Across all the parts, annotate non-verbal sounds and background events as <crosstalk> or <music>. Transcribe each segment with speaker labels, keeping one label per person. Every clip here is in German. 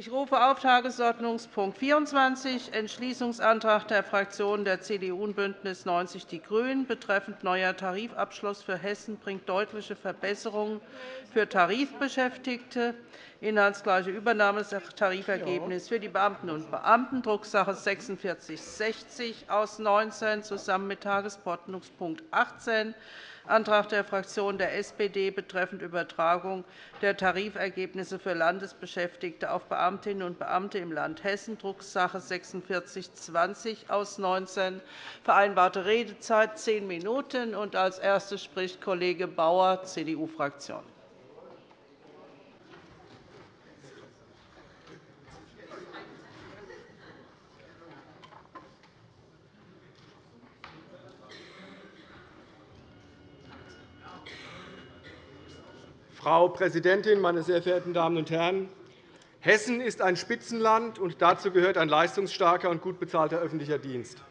Speaker 1: Ich rufe auf Tagesordnungspunkt 24, Entschließungsantrag der Fraktionen der CDU und BÜNDNIS 90 die GRÜNEN betreffend neuer Tarifabschluss für Hessen bringt deutliche Verbesserungen für Tarifbeschäftigte, inhaltsgleiche Übernahme für die Beamtinnen und Beamten, Drucksache 19 /4660 aus 19, zusammen mit Tagesordnungspunkt 18 Antrag der Fraktion der SPD betreffend Übertragung der Tarifergebnisse für Landesbeschäftigte auf Beamtinnen und Beamte im Land Hessen, Drucksache 19 /4620 aus 19. Vereinbarte Redezeit zehn Minuten. Als Erster spricht Kollege Bauer, CDU-Fraktion.
Speaker 2: Frau Präsidentin, meine sehr verehrten Damen und Herren! Hessen ist ein Spitzenland, und dazu gehört ein leistungsstarker und gut bezahlter öffentlicher Dienst.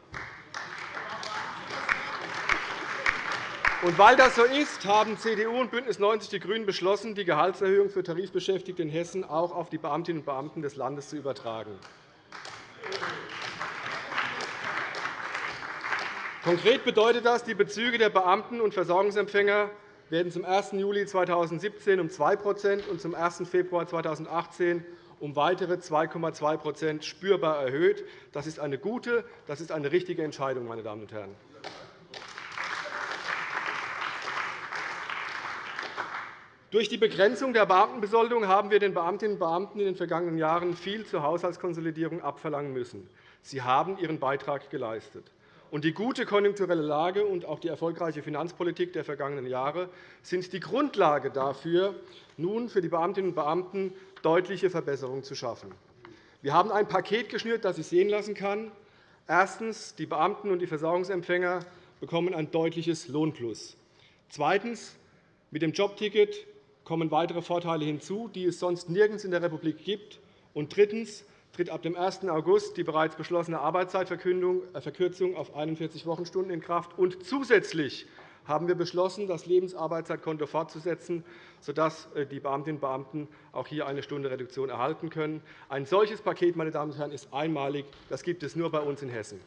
Speaker 2: Und weil das so ist, haben CDU und BÜNDNIS 90 die GRÜNEN beschlossen, die Gehaltserhöhung für Tarifbeschäftigte in Hessen auch auf die Beamtinnen und Beamten des Landes zu übertragen. Konkret bedeutet das, die Bezüge der Beamten und Versorgungsempfänger werden zum 1. Juli 2017 um 2% und zum 1. Februar 2018 um weitere 2,2% spürbar erhöht. Das ist eine gute, das ist eine richtige Entscheidung, meine Damen und Herren. Durch die Begrenzung der Beamtenbesoldung haben wir den Beamtinnen und Beamten in den vergangenen Jahren viel zur Haushaltskonsolidierung abverlangen müssen. Sie haben ihren Beitrag geleistet. Und die gute konjunkturelle Lage und auch die erfolgreiche Finanzpolitik der vergangenen Jahre sind die Grundlage dafür, nun für die Beamtinnen und Beamten deutliche Verbesserungen zu schaffen. Wir haben ein Paket geschnürt, das sich sehen lassen kann. Erstens. Die Beamten und die Versorgungsempfänger bekommen ein deutliches Lohnplus. Zweitens. Mit dem Jobticket kommen weitere Vorteile hinzu, die es sonst nirgends in der Republik gibt. Und drittens tritt ab dem 1. August die bereits beschlossene Arbeitszeitverkürzung auf 41 Wochenstunden in Kraft. Und zusätzlich haben wir beschlossen, das Lebensarbeitszeitkonto fortzusetzen, sodass äh, die Beamtinnen und Beamten auch hier eine Stunde Reduktion erhalten können. Ein solches Paket meine Damen und Herren, ist einmalig. Das gibt es nur bei uns in Hessen.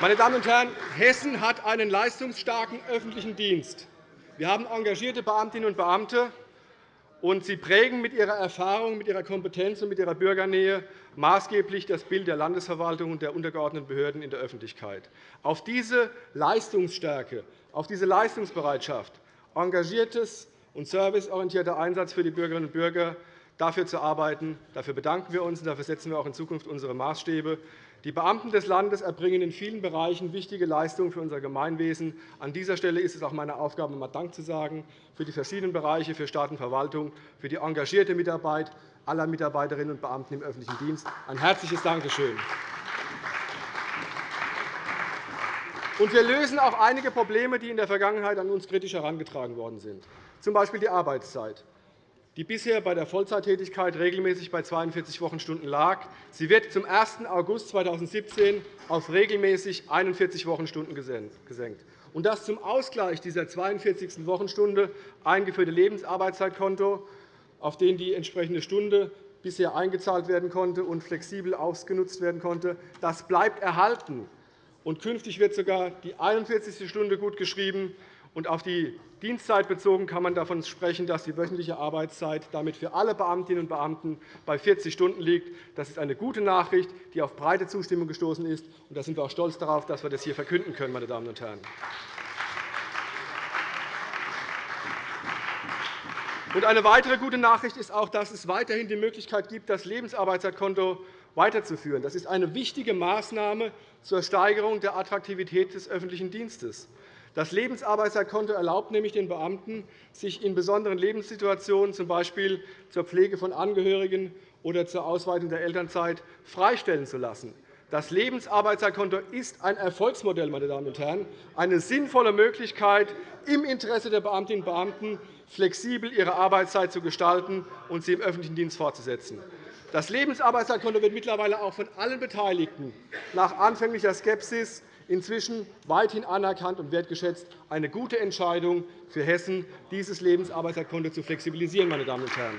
Speaker 2: Meine Damen und Herren, Hessen hat einen leistungsstarken öffentlichen Dienst. Wir haben engagierte Beamtinnen und Beamte, und sie prägen mit ihrer Erfahrung, mit ihrer Kompetenz und mit ihrer Bürgernähe maßgeblich das Bild der Landesverwaltung und der untergeordneten Behörden in der Öffentlichkeit. Auf diese Leistungsstärke, auf diese Leistungsbereitschaft, engagiertes und serviceorientierter Einsatz für die Bürgerinnen und Bürger dafür zu arbeiten. Dafür bedanken wir uns, und dafür setzen wir auch in Zukunft unsere Maßstäbe. Die Beamten des Landes erbringen in vielen Bereichen wichtige Leistungen für unser Gemeinwesen. An dieser Stelle ist es auch meine Aufgabe, einmal Dank zu sagen für die verschiedenen Bereiche, für Staat und Verwaltung, für die engagierte Mitarbeit aller Mitarbeiterinnen und Beamten im öffentlichen Dienst. Ein herzliches Dankeschön. Wir lösen auch einige Probleme, die in der Vergangenheit an uns kritisch herangetragen worden sind, z. B. die Arbeitszeit die bisher bei der Vollzeittätigkeit regelmäßig bei 42 Wochenstunden lag. Sie wird zum 1. August 2017 auf regelmäßig 41 Wochenstunden gesenkt. Und das zum Ausgleich dieser 42. Wochenstunde eingeführte Lebensarbeitszeitkonto, auf den die entsprechende Stunde bisher eingezahlt werden konnte und flexibel ausgenutzt werden konnte, das bleibt erhalten. Und künftig wird sogar die 41. Stunde gutgeschrieben. Und auf die Dienstzeit bezogen kann man davon sprechen, dass die wöchentliche Arbeitszeit damit für alle Beamtinnen und Beamten bei 40 Stunden liegt. Das ist eine gute Nachricht, die auf breite Zustimmung gestoßen ist. Und da sind wir auch stolz darauf, dass wir das hier verkünden können. Meine Damen und Herren. Eine weitere gute Nachricht ist auch, dass es weiterhin die Möglichkeit gibt, das Lebensarbeitszeitkonto weiterzuführen. Das ist eine wichtige Maßnahme zur Steigerung der Attraktivität des öffentlichen Dienstes. Das Lebensarbeitszeitkonto erlaubt nämlich den Beamten, sich in besonderen Lebenssituationen, z. B. zur Pflege von Angehörigen oder zur Ausweitung der Elternzeit, freistellen zu lassen. Das Lebensarbeitszeitkonto ist ein Erfolgsmodell, meine Damen und Herren, eine sinnvolle Möglichkeit, im Interesse der Beamtinnen und Beamten flexibel ihre Arbeitszeit zu gestalten und sie im öffentlichen Dienst fortzusetzen. Das Lebensarbeitszeitkonto wird mittlerweile auch von allen Beteiligten nach anfänglicher Skepsis inzwischen weithin anerkannt und wertgeschätzt, eine gute Entscheidung für Hessen, dieses Lebensarbeiterkonto zu flexibilisieren. Meine Damen und Herren.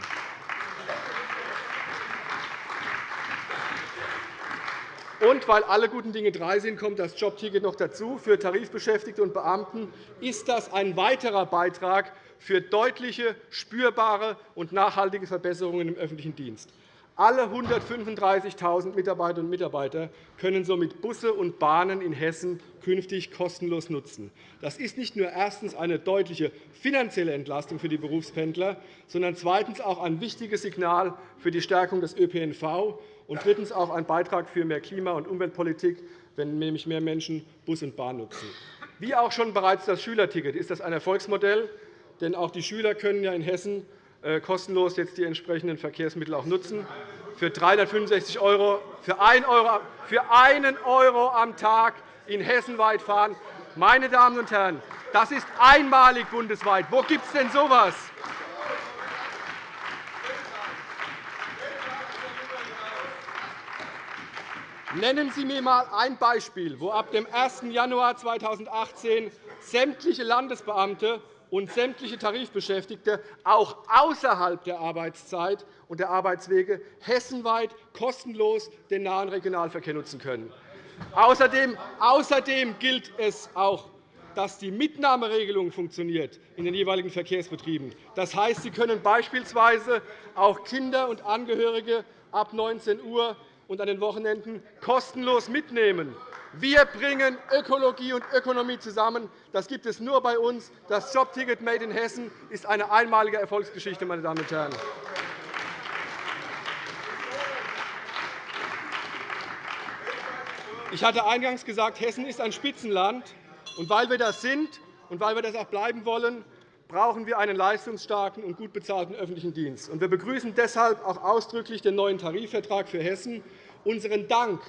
Speaker 2: Und weil alle guten Dinge drei sind, kommt das Jobticket noch dazu. Für Tarifbeschäftigte und Beamten ist das ein weiterer Beitrag für deutliche, spürbare und nachhaltige Verbesserungen im öffentlichen Dienst. Alle 135.000 Mitarbeiterinnen und Mitarbeiter können somit Busse und Bahnen in Hessen künftig kostenlos nutzen. Das ist nicht nur erstens eine deutliche finanzielle Entlastung für die Berufspendler, sondern zweitens auch ein wichtiges Signal für die Stärkung des ÖPNV und drittens auch ein Beitrag für mehr Klima- und Umweltpolitik, wenn nämlich mehr Menschen Bus und Bahn nutzen. Wie auch schon bereits das Schülerticket ist das ein Erfolgsmodell, denn auch die Schüler können ja in Hessen kostenlos jetzt die entsprechenden Verkehrsmittel auch nutzen. Für 365 € für 1 € für einen Euro am Tag in Hessen weit fahren. Meine Damen und Herren, das ist einmalig bundesweit. Wo gibt es denn so etwas? Nennen Sie mir einmal ein Beispiel, wo ab dem 1. Januar 2018 sämtliche Landesbeamte und sämtliche Tarifbeschäftigte auch außerhalb der Arbeitszeit und der Arbeitswege hessenweit kostenlos den nahen Regionalverkehr nutzen können. Außerdem, gilt es auch, dass die Mitnahmeregelung funktioniert in den jeweiligen Verkehrsbetrieben. Das heißt, Sie können beispielsweise auch Kinder und Angehörige ab 19 Uhr und an den Wochenenden kostenlos mitnehmen. Wir bringen Ökologie und Ökonomie zusammen. Das gibt es nur bei uns. Das Jobticket Made in Hessen ist eine einmalige Erfolgsgeschichte. Meine Damen und Herren. Ich hatte eingangs gesagt, Hessen ist ein Spitzenland. Und weil wir das sind und weil wir das auch bleiben wollen, brauchen wir einen leistungsstarken und gut bezahlten öffentlichen Dienst. Wir begrüßen deshalb auch ausdrücklich den neuen Tarifvertrag für Hessen. Unseren Dank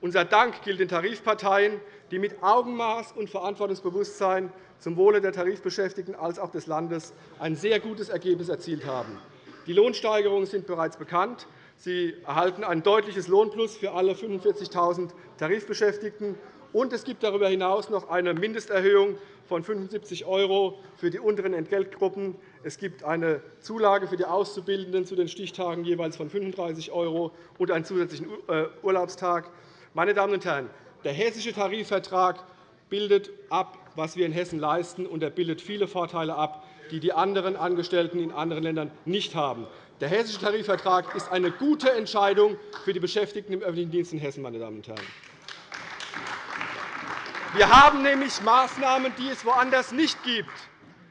Speaker 2: unser Dank gilt den Tarifparteien, die mit Augenmaß und Verantwortungsbewusstsein zum Wohle der Tarifbeschäftigten als auch des Landes ein sehr gutes Ergebnis erzielt haben. Die Lohnsteigerungen sind bereits bekannt. Sie erhalten ein deutliches Lohnplus für alle 45.000 Tarifbeschäftigten. Und es gibt darüber hinaus noch eine Mindesterhöhung von 75 € für die unteren Entgeltgruppen. Es gibt eine Zulage für die Auszubildenden zu den Stichtagen jeweils von 35 € und einen zusätzlichen äh, Urlaubstag. Meine Damen und Herren, der Hessische Tarifvertrag bildet ab, was wir in Hessen leisten, und er bildet viele Vorteile ab, die die anderen Angestellten in anderen Ländern nicht haben. Der Hessische Tarifvertrag ist eine gute Entscheidung für die Beschäftigten im öffentlichen Dienst in Hessen. Meine Damen und Herren. Wir haben nämlich Maßnahmen, die es woanders nicht gibt.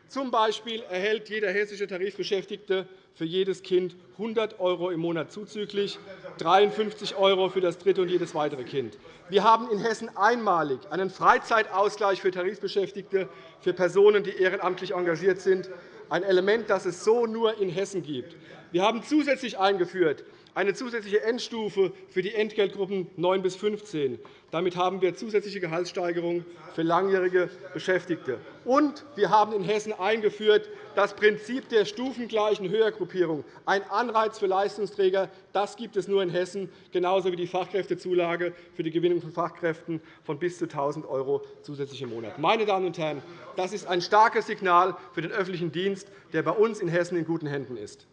Speaker 2: Zum Beispiel erhält jeder hessische Tarifbeschäftigte für jedes Kind 100 € im Monat zuzüglich, 53 € für das dritte und jedes weitere Kind. Wir haben in Hessen einmalig einen Freizeitausgleich für Tarifbeschäftigte für Personen, die ehrenamtlich engagiert sind, ein Element, das es so nur in Hessen gibt. Wir haben zusätzlich eingeführt eine zusätzliche Endstufe für die Entgeltgruppen 9 bis 15. Damit haben wir zusätzliche Gehaltssteigerungen für langjährige Beschäftigte. Und wir haben in Hessen eingeführt das Prinzip der stufengleichen Höhergruppierung, ein Anreiz für Leistungsträger. Das gibt es nur in Hessen, genauso wie die Fachkräftezulage für die Gewinnung von Fachkräften von bis zu 1.000 € zusätzlich im Monat. Meine Damen und Herren, das ist ein starkes Signal für den öffentlichen Dienst, der bei uns in Hessen in guten Händen ist.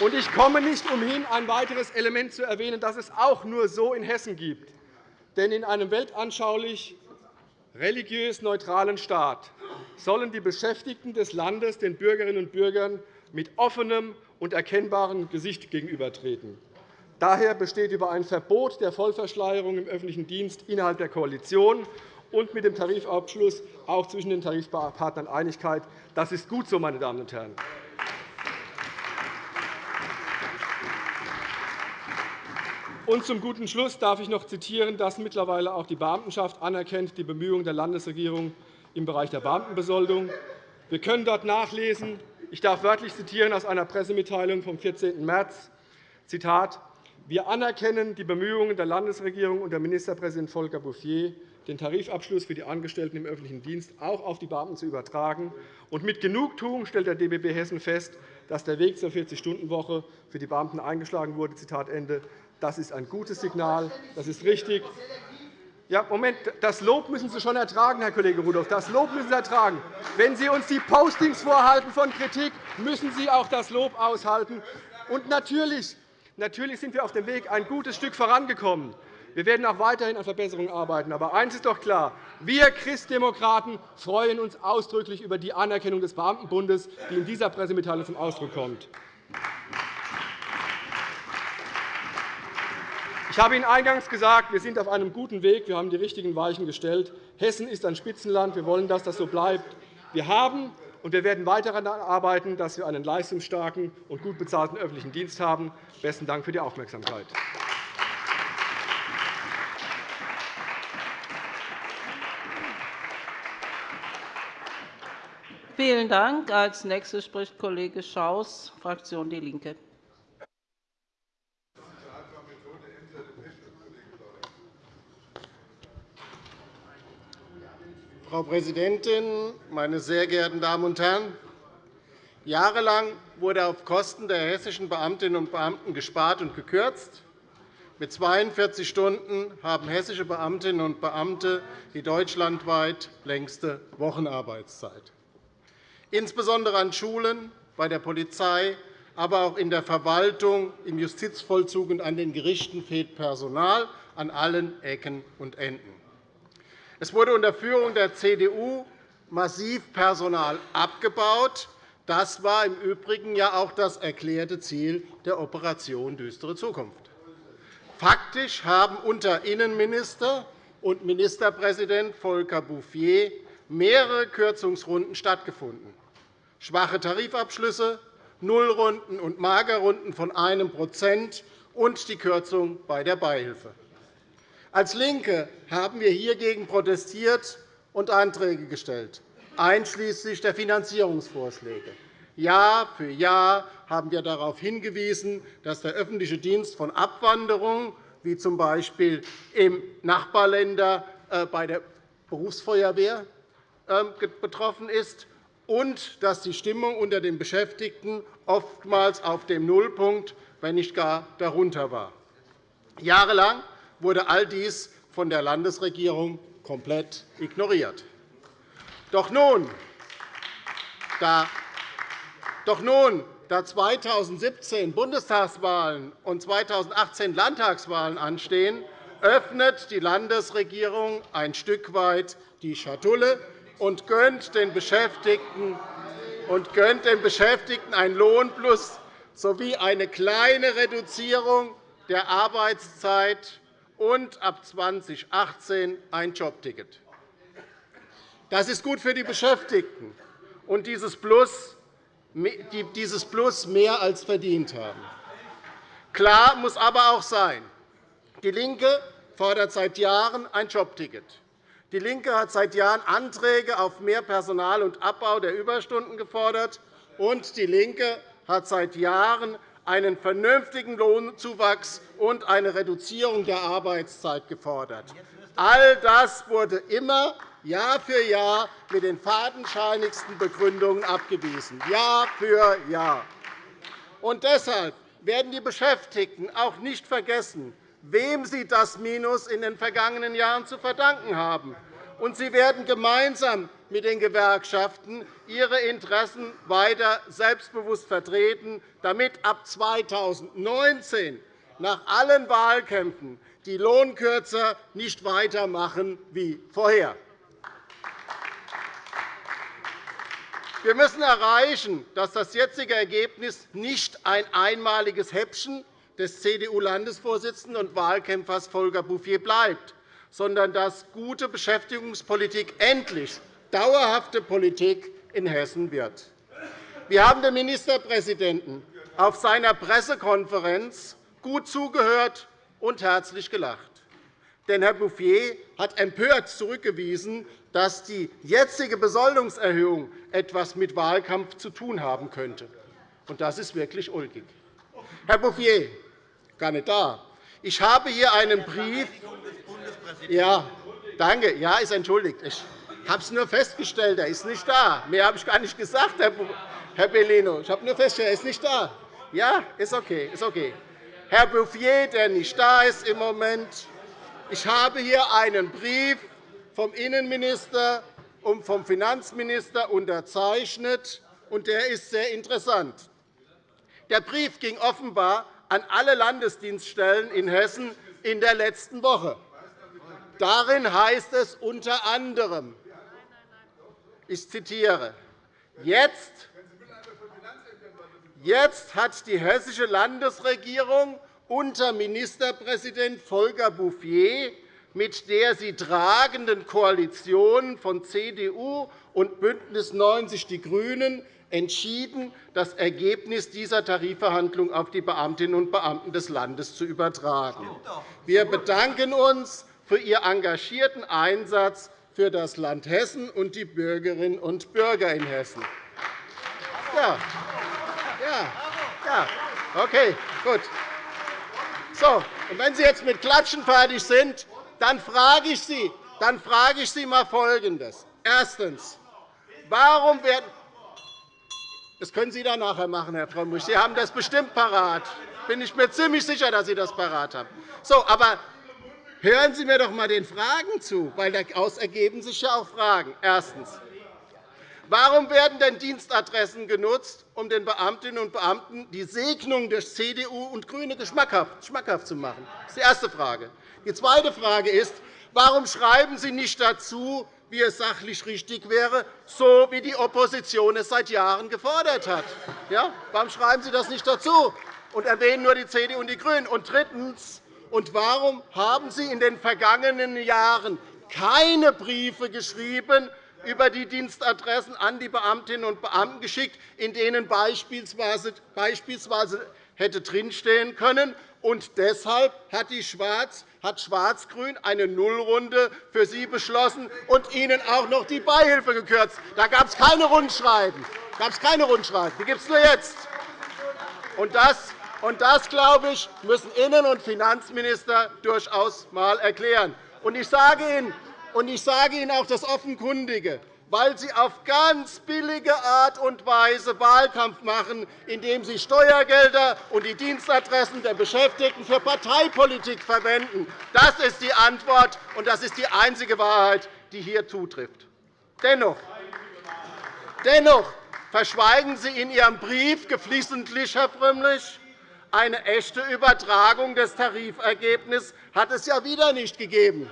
Speaker 2: Und ich komme nicht umhin, ein weiteres Element zu erwähnen, das es auch nur so in Hessen gibt. Denn in einem weltanschaulich religiös neutralen Staat sollen die Beschäftigten des Landes den Bürgerinnen und Bürgern mit offenem und erkennbarem Gesicht gegenübertreten. Daher besteht über ein Verbot der Vollverschleierung im öffentlichen Dienst innerhalb der Koalition und mit dem Tarifabschluss auch zwischen den Tarifpartnern Einigkeit. Das ist gut so, meine Damen und Herren. Und zum guten Schluss darf ich noch zitieren, dass mittlerweile auch die Beamtenschaft anerkennt die Bemühungen der Landesregierung im Bereich der Beamtenbesoldung. Wir können dort nachlesen, ich darf wörtlich zitieren aus einer Pressemitteilung vom 14. März, Zitat, wir anerkennen die Bemühungen der Landesregierung unter Ministerpräsident Volker Bouffier, den Tarifabschluss für die Angestellten im öffentlichen Dienst auch auf die Beamten zu übertragen. Und mit Genugtuung stellt der DBB Hessen fest, dass der Weg zur 40-Stunden-Woche für die Beamten eingeschlagen wurde. Zitat Ende. Das ist ein gutes Signal. Das ist richtig. Ja, Moment, das Lob müssen Sie schon ertragen, Herr Kollege Rudolph. Das Lob müssen Sie ertragen. Wenn Sie uns die Postings vorhalten von Kritik, müssen Sie auch das Lob aushalten. Und natürlich, natürlich sind wir auf dem Weg ein gutes Stück vorangekommen. Wir werden auch weiterhin an Verbesserungen arbeiten. Aber eines ist doch klar. Wir Christdemokraten freuen uns ausdrücklich über die Anerkennung des Beamtenbundes, die in dieser Pressemitteilung zum Ausdruck kommt. Ich habe Ihnen eingangs gesagt, wir sind auf einem guten Weg. Wir haben die richtigen Weichen gestellt. Hessen ist ein Spitzenland. Wir wollen, dass das so bleibt. Wir haben und wir werden weiter daran arbeiten, dass wir einen leistungsstarken und gut bezahlten öffentlichen Dienst haben. Besten Dank für die Aufmerksamkeit.
Speaker 1: Vielen Dank. Als nächster spricht Kollege Schaus, Fraktion DIE LINKE.
Speaker 3: Frau Präsidentin, meine sehr geehrten Damen und Herren! Jahrelang wurde auf Kosten der hessischen Beamtinnen und Beamten gespart und gekürzt. Mit 42 Stunden haben hessische Beamtinnen und Beamte die deutschlandweit längste Wochenarbeitszeit. Insbesondere an Schulen, bei der Polizei, aber auch in der Verwaltung, im Justizvollzug und an den Gerichten fehlt Personal an allen Ecken und Enden. Es wurde unter Führung der CDU massiv Personal abgebaut. Das war im Übrigen ja auch das erklärte Ziel der Operation Düstere Zukunft. Faktisch haben unter Innenminister und Ministerpräsident Volker Bouffier mehrere Kürzungsrunden stattgefunden schwache Tarifabschlüsse, Nullrunden und Magerrunden von 1% und die Kürzung bei der Beihilfe. Als LINKE haben wir hiergegen protestiert und Anträge gestellt, einschließlich der Finanzierungsvorschläge. Jahr für Jahr haben wir darauf hingewiesen, dass der öffentliche Dienst von Abwanderung, wie z. B. im Nachbarländer äh, bei der Berufsfeuerwehr ähm, betroffen ist, und dass die Stimmung unter den Beschäftigten oftmals auf dem Nullpunkt, wenn nicht gar darunter war. Jahrelang wurde all dies von der Landesregierung komplett ignoriert. Doch nun, da, doch nun, da 2017 Bundestagswahlen und 2018 Landtagswahlen anstehen, öffnet die Landesregierung ein Stück weit die Schatulle und gönnt den Beschäftigten und gönnt den Beschäftigten ein Lohnplus sowie eine kleine Reduzierung der Arbeitszeit und ab 2018 ein Jobticket. Das ist gut für die Beschäftigten und dieses Plus, dieses Plus mehr als verdient haben. Klar muss aber auch sein, DIE LINKE fordert seit Jahren ein Jobticket. DIE LINKE hat seit Jahren Anträge auf mehr Personal und Abbau der Überstunden gefordert, und DIE LINKE hat seit Jahren einen vernünftigen Lohnzuwachs und eine Reduzierung der Arbeitszeit gefordert. All das wurde immer Jahr für Jahr mit den fadenscheinigsten Begründungen abgewiesen. Jahr für Jahr. Und deshalb werden die Beschäftigten auch nicht vergessen, wem sie das Minus in den vergangenen Jahren zu verdanken haben. Und sie werden gemeinsam mit den Gewerkschaften ihre Interessen weiter selbstbewusst vertreten, damit ab 2019 nach allen Wahlkämpfen die Lohnkürzer nicht weitermachen wie vorher. Wir müssen erreichen, dass das jetzige Ergebnis nicht ein einmaliges Häppchen des CDU-Landesvorsitzenden und Wahlkämpfers Volker Bouffier bleibt, sondern dass gute Beschäftigungspolitik endlich dauerhafte Politik in Hessen wird. Wir haben dem Ministerpräsidenten auf seiner Pressekonferenz gut zugehört und herzlich gelacht. Denn Herr Bouffier hat empört zurückgewiesen, dass die jetzige Besoldungserhöhung etwas mit Wahlkampf zu tun haben könnte. Das ist wirklich ulkig. Herr Bouffier, gar nicht da. Ich habe hier einen Brief. Ja, danke. Ja, ist entschuldigt. Ich habe es nur festgestellt, er ist nicht da. Mehr habe ich gar nicht gesagt, Herr Bellino. Ich habe nur festgestellt, er ist nicht da. Ja, ist okay. Ist okay. Herr Bouffier, der nicht da ist im Moment. Ich habe hier einen Brief vom Innenminister und vom Finanzminister unterzeichnet, und der ist sehr interessant. Der Brief ging offenbar an alle Landesdienststellen in Hessen in der letzten Woche. Darin heißt es unter anderem, ich zitiere, jetzt Jetzt hat die hessische Landesregierung unter Ministerpräsident Volker Bouffier mit der sie tragenden Koalition von CDU und BÜNDNIS 90 die GRÜNEN entschieden, das Ergebnis dieser Tarifverhandlungen auf die Beamtinnen und Beamten des Landes zu übertragen. Wir bedanken uns für Ihr engagierten Einsatz für das Land Hessen und die Bürgerinnen und Bürger in Hessen. Ja. Ja. Ja. Okay, gut. So, und wenn Sie jetzt mit Klatschen fertig sind, dann frage ich Sie, dann frage ich Sie mal Folgendes. Erstens. Warum werden das können Sie dann nachher machen, Herr Frömmrich. Sie haben das bestimmt parat. Bin ich mir ziemlich sicher, dass Sie das parat haben. So, aber hören Sie mir doch einmal den Fragen zu, weil daraus ergeben sich ja auch Fragen. Erstens. Warum werden denn Dienstadressen genutzt, um den Beamtinnen und Beamten die Segnung durch CDU und GRÜNE schmackhaft zu machen? Das ist die erste Frage. Die zweite Frage ist, warum schreiben Sie nicht dazu, wie es sachlich richtig wäre, so wie die Opposition es seit Jahren gefordert hat? Ja? Warum schreiben Sie das nicht dazu und erwähnen nur die CDU und die GRÜNEN? Und drittens. Und warum haben Sie in den vergangenen Jahren keine Briefe geschrieben, über die Dienstadressen an die Beamtinnen und Beamten geschickt, in denen beispielsweise hätte drinstehen können. Und deshalb hat Schwarz hat Schwarz-Grün eine Nullrunde für Sie beschlossen und Ihnen auch noch die Beihilfe gekürzt. Da gab es keine Rundschreiben. Gab es keine Rundschreiben. Die gibt es nur jetzt. Und das, und das, glaube ich, müssen Innen- und Finanzminister durchaus einmal erklären. Und ich sage Ihnen, auch das Offenkundige, weil Sie auf ganz billige Art und Weise Wahlkampf machen, indem Sie Steuergelder und die Dienstadressen der Beschäftigten für Parteipolitik verwenden. Das ist die Antwort, und das ist die einzige Wahrheit, die hier zutrifft. Dennoch, dennoch verschweigen Sie in Ihrem Brief geflissentlich, Herr Frömmrich, eine echte Übertragung des Tarifergebnisses hat es ja wieder nicht gegeben.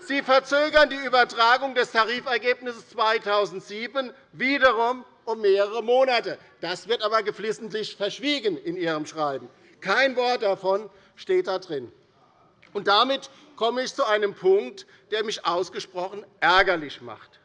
Speaker 3: Sie verzögern die Übertragung des Tarifergebnisses 2007 wiederum um mehrere Monate. Das wird aber geflissentlich verschwiegen in Ihrem Schreiben. Kein Wort davon steht da drin. Und damit komme ich zu einem Punkt, der mich ausgesprochen ärgerlich macht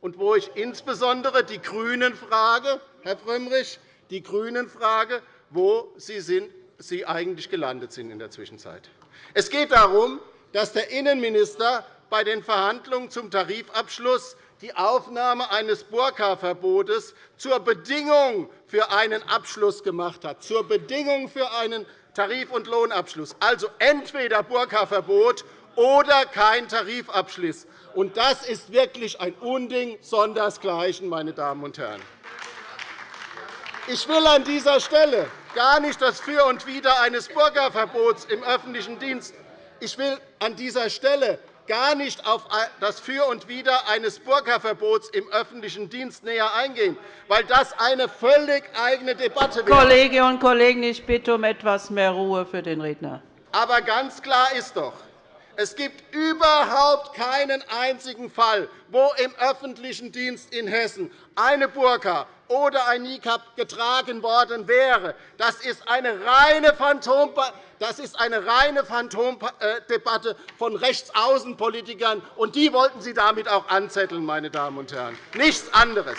Speaker 3: und wo ich insbesondere die GRÜNEN frage, Herr Frömmrich, die GRÜNEN frage, wo Sie, sind, Sie eigentlich gelandet sind in der Zwischenzeit. Es geht darum, dass der Innenminister bei den Verhandlungen zum Tarifabschluss die Aufnahme eines Burka-Verbotes zur Bedingung für einen Abschluss gemacht hat, zur Bedingung für einen Tarif- und Lohnabschluss. Also entweder Burka-Verbot oder kein Tarifabschluss. Das ist wirklich ein Unding sondersgleichen, meine Damen und Herren. Ich will an dieser Stelle gar nicht das Für und Wider eines Burka-Verbots im öffentlichen Dienst ich will an dieser Stelle gar nicht auf das Für und Wider eines Burka-Verbots im öffentlichen Dienst näher eingehen, weil das eine völlig eigene Debatte wäre.
Speaker 1: Kolleginnen und Kollegen, ich bitte um etwas mehr Ruhe für den Redner.
Speaker 3: Aber ganz klar ist doch, es gibt überhaupt keinen einzigen Fall, wo im öffentlichen Dienst in Hessen eine Burka oder ein Nikab getragen worden wäre. Das ist eine reine Phantomdebatte von Rechtsaußenpolitikern, und die wollten Sie damit auch anzetteln, meine Damen und Herren. Nichts anderes.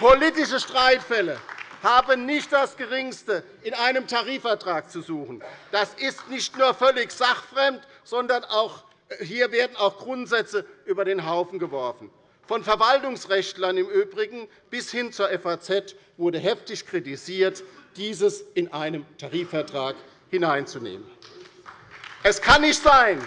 Speaker 3: Politische Streitfälle haben nicht das Geringste in einem Tarifvertrag zu suchen. Das ist nicht nur völlig sachfremd, sondern auch, äh, hier werden auch Grundsätze über den Haufen geworfen. Von Verwaltungsrechtlern im Übrigen bis hin zur FAZ wurde heftig kritisiert, dieses in einem Tarifvertrag hineinzunehmen. Es kann nicht sein,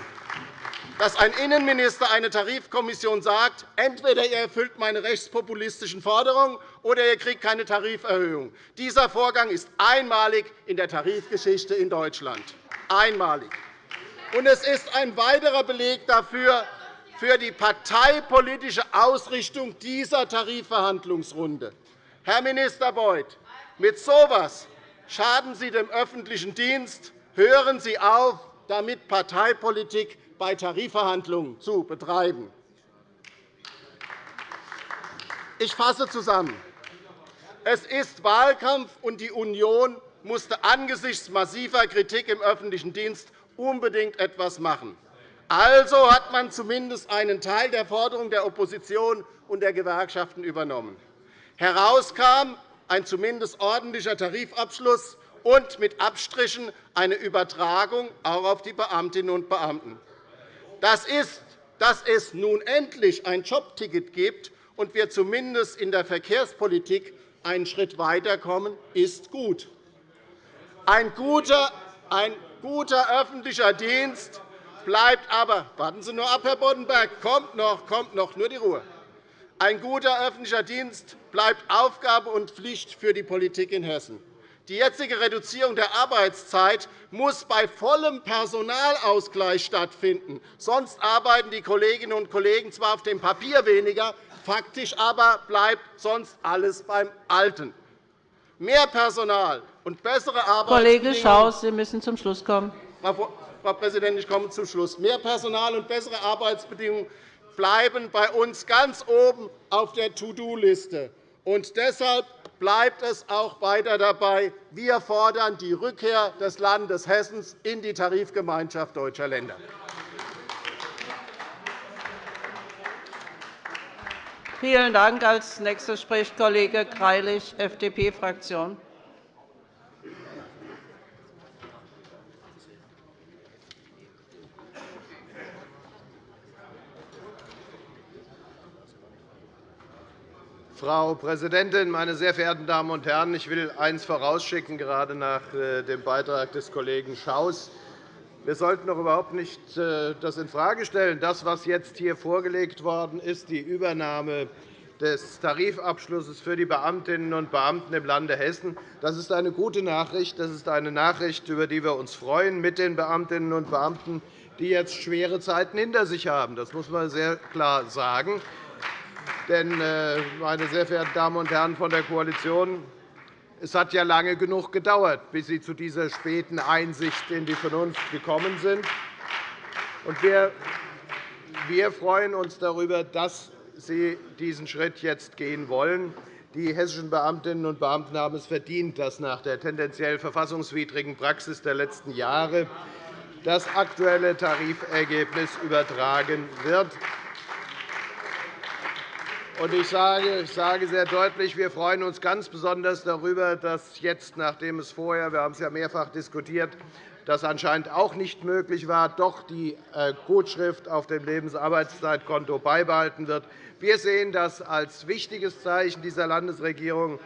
Speaker 3: dass ein Innenminister eine Tarifkommission sagt, entweder ihr erfüllt meine rechtspopulistischen Forderungen oder ihr kriegt keine Tariferhöhung. Dieser Vorgang ist einmalig in der Tarifgeschichte in Deutschland. Einmalig. Und es ist ein weiterer Beleg dafür, für die parteipolitische Ausrichtung dieser Tarifverhandlungsrunde. Herr Minister Beuth, mit so etwas schaden Sie dem öffentlichen Dienst. Hören Sie auf, damit Parteipolitik bei Tarifverhandlungen zu betreiben. Ich fasse zusammen. Es ist Wahlkampf, und die Union musste angesichts massiver Kritik im öffentlichen Dienst unbedingt etwas machen. Also hat man zumindest einen Teil der Forderungen der Opposition und der Gewerkschaften übernommen. Herauskam ein zumindest ordentlicher Tarifabschluss und mit Abstrichen eine Übertragung auch auf die Beamtinnen und Beamten. Das ist, dass es nun endlich ein Jobticket gibt und wir zumindest in der Verkehrspolitik einen Schritt weiterkommen, ist gut. Ein guter, ein guter öffentlicher Dienst bleibt aber, warten Sie nur ab, Herr Boddenberg, kommt noch, kommt noch, nur die Ruhe. Ein guter öffentlicher Dienst bleibt Aufgabe und Pflicht für die Politik in Hessen. Die jetzige Reduzierung der Arbeitszeit muss bei vollem Personalausgleich stattfinden. Sonst arbeiten die Kolleginnen und Kollegen zwar auf dem Papier weniger, faktisch aber bleibt sonst alles beim Alten. Mehr Personal und bessere Arbeitsbedingungen
Speaker 1: Kollege Schaus, Sie müssen zum Schluss kommen.
Speaker 3: Frau Präsidentin, ich komme zum Schluss. Mehr Personal und bessere Arbeitsbedingungen bleiben bei uns ganz oben auf der To-Do-Liste. Deshalb bleibt es auch weiter dabei. Wir fordern die Rückkehr des Landes Hessen in die Tarifgemeinschaft deutscher Länder.
Speaker 1: Vielen Dank. Als nächster spricht Kollege Greilich, FDP-Fraktion.
Speaker 4: Frau Präsidentin, meine sehr verehrten Damen und Herren! Ich will eines vorausschicken, gerade nach äh, dem Beitrag des Kollegen Schaus. Wir sollten doch überhaupt nicht äh, das infrage stellen. Das, was jetzt hier vorgelegt worden ist, die Übernahme des Tarifabschlusses für die Beamtinnen und Beamten im Lande Hessen, das ist eine gute Nachricht. Das ist eine Nachricht, über die wir uns freuen mit den Beamtinnen und Beamten, die jetzt schwere Zeiten hinter sich haben. Das muss man sehr klar sagen. Denn, äh, meine sehr verehrten Damen und Herren von der Koalition, es hat ja lange genug gedauert, bis Sie zu dieser späten Einsicht in die Vernunft gekommen sind. Wir freuen uns darüber, dass Sie diesen Schritt jetzt gehen wollen. Die hessischen Beamtinnen und Beamten haben es verdient, dass nach der tendenziell verfassungswidrigen Praxis der letzten Jahre das aktuelle Tarifergebnis übertragen wird. Ich sage sehr deutlich, wir freuen uns ganz besonders darüber, dass jetzt, nachdem es vorher, wir haben es ja mehrfach diskutiert, das anscheinend auch nicht möglich war, doch die äh, Gutschrift auf dem Lebensarbeitszeitkonto beibehalten wird. Wir sehen das als wichtiges Zeichen dieser Landesregierung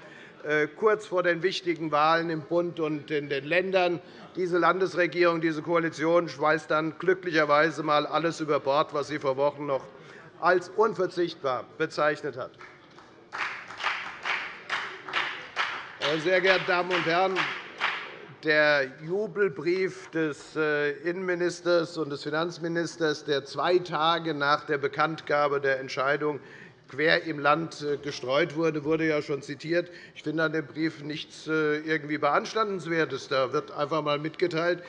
Speaker 4: äh, kurz vor den wichtigen Wahlen im Bund und in den Ländern. Diese Landesregierung, diese Koalition schmeißt dann glücklicherweise einmal alles über Bord, was sie vor Wochen noch als unverzichtbar bezeichnet hat. Sehr geehrte Damen und Herren, der Jubelbrief des äh, Innenministers und des Finanzministers, der zwei Tage nach der Bekanntgabe der Entscheidung quer im Land äh, gestreut wurde, wurde ja schon zitiert. Ich finde an dem Brief nichts äh, irgendwie Beanstandenswertes. Da wird einfach einmal mitgeteilt,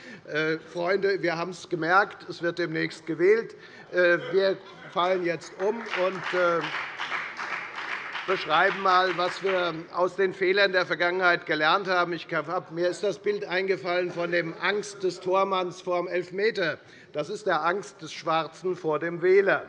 Speaker 4: Freunde, wir haben es gemerkt, es wird demnächst gewählt. Wir fallen jetzt um und äh, beschreiben einmal, was wir aus den Fehlern der Vergangenheit gelernt haben. Ich mir ist das Bild eingefallen von dem Angst des Tormanns vor dem Elfmeter. Das ist der Angst des Schwarzen vor dem Wähler.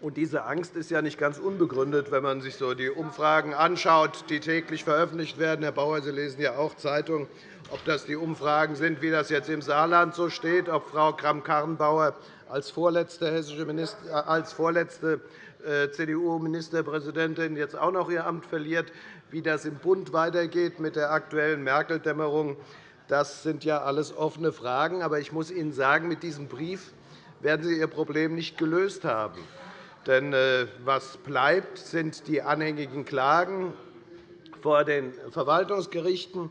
Speaker 4: Und diese Angst ist ja nicht ganz unbegründet, wenn man sich so die Umfragen anschaut, die täglich veröffentlicht werden. Herr Bauer, Sie lesen ja auch Zeitungen ob das die Umfragen sind, wie das jetzt im Saarland so steht, ob Frau Kramp-Karrenbauer als vorletzte, hessische Minister, äh, als vorletzte äh, CDU-Ministerpräsidentin jetzt auch noch ihr Amt verliert, wie das im Bund weitergeht mit der aktuellen Merkel-Dämmerung. Das sind ja alles offene Fragen. Aber ich muss Ihnen sagen, mit diesem Brief werden Sie Ihr Problem nicht gelöst haben. Denn äh, was bleibt, sind die anhängigen Klagen vor den Verwaltungsgerichten.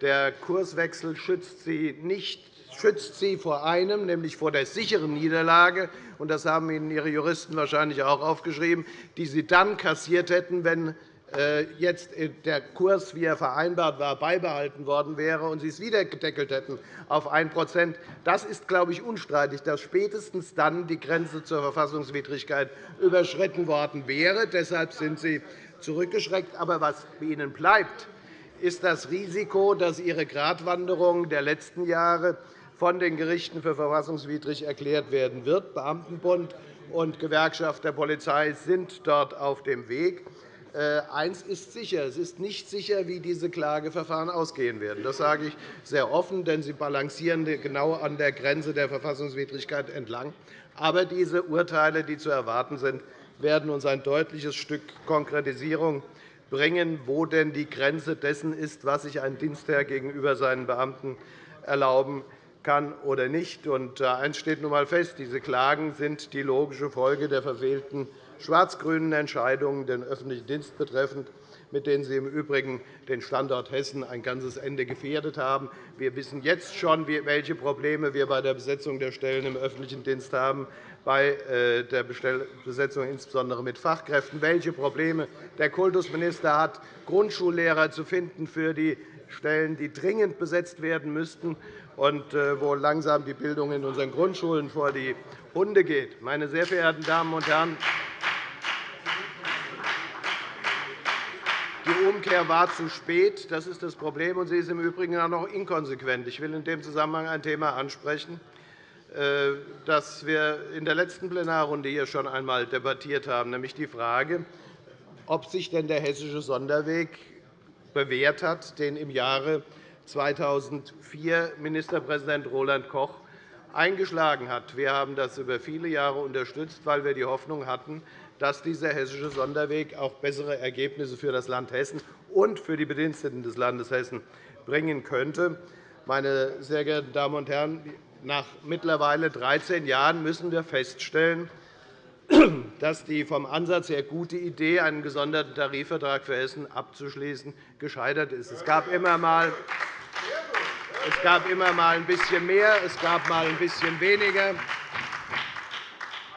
Speaker 4: Der Kurswechsel schützt Sie nicht schützt sie vor einem, nämlich vor der sicheren Niederlage. Das haben Ihnen Ihre Juristen wahrscheinlich auch aufgeschrieben, die Sie dann kassiert hätten, wenn äh, jetzt der Kurs, wie er vereinbart war, beibehalten worden wäre und Sie es wieder gedeckelt hätten auf 1% Das ist, glaube ich, unstreitig, dass spätestens dann die Grenze zur Verfassungswidrigkeit überschritten worden wäre. Deshalb sind Sie zurückgeschreckt. Aber was Ihnen bleibt, ist das Risiko, dass Ihre Gratwanderung der letzten Jahre von den Gerichten für verfassungswidrig erklärt werden wird. Beamtenbund und Gewerkschaft der Polizei sind dort auf dem Weg. Äh, eines ist sicher. Es ist nicht sicher, wie diese Klageverfahren ausgehen werden. Das sage ich sehr offen, denn sie balancieren genau an der Grenze der Verfassungswidrigkeit entlang. Aber diese Urteile, die zu erwarten sind, werden uns ein deutliches Stück Konkretisierung bringen, wo denn die Grenze dessen ist, was sich ein Dienstherr gegenüber seinen Beamten erlauben kann oder nicht. Und eines steht nun einmal fest. Diese Klagen sind die logische Folge der verfehlten schwarz-grünen Entscheidungen den öffentlichen Dienst betreffend, mit denen Sie im Übrigen den Standort Hessen ein ganzes Ende gefährdet haben. Wir wissen jetzt schon, welche Probleme wir bei der Besetzung der Stellen im öffentlichen Dienst haben, bei äh, der Besetzung insbesondere mit Fachkräften, welche Probleme der Kultusminister hat, Grundschullehrer zu finden für die Stellen, die dringend besetzt werden müssten und äh, wo langsam die Bildung in unseren Grundschulen vor die Hunde geht. Meine sehr verehrten Damen und Herren, die Umkehr war zu spät. Das ist das Problem, und sie ist im Übrigen auch noch inkonsequent. Ich will in dem Zusammenhang ein Thema ansprechen, das wir in der letzten Plenarrunde hier schon einmal debattiert haben, nämlich die Frage, ob sich denn der hessische Sonderweg bewährt hat, den im Jahre 2004 Ministerpräsident Roland Koch eingeschlagen hat. Wir haben das über viele Jahre unterstützt, weil wir die Hoffnung hatten, dass dieser hessische Sonderweg auch bessere Ergebnisse für das Land Hessen und für die Bediensteten des Landes Hessen bringen könnte. Meine sehr geehrten Damen und Herren, nach mittlerweile 13 Jahren müssen wir feststellen, dass die vom Ansatz her gute Idee, einen gesonderten Tarifvertrag für Hessen abzuschließen, gescheitert ist. Es gab immer einmal es gab immer mal ein bisschen mehr, es gab mal ein bisschen weniger.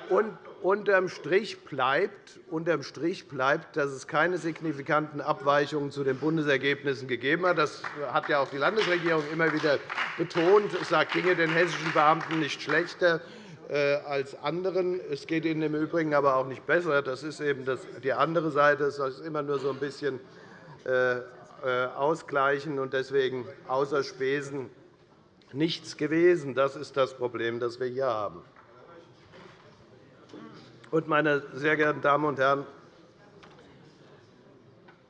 Speaker 4: Und unterm Strich bleibt, unterm Strich bleibt, dass es keine signifikanten Abweichungen zu den Bundesergebnissen gegeben hat. Das hat ja auch die Landesregierung immer wieder betont. Es sagt Dinge den hessischen Beamten nicht schlechter äh, als anderen. Es geht ihnen im Übrigen aber auch nicht besser. Das ist eben die andere Seite. Es ist immer nur so ein bisschen äh, äh, ausgleichen und deswegen außer Spesen nichts gewesen. Das ist das Problem, das wir hier haben. Meine sehr geehrten Damen und Herren,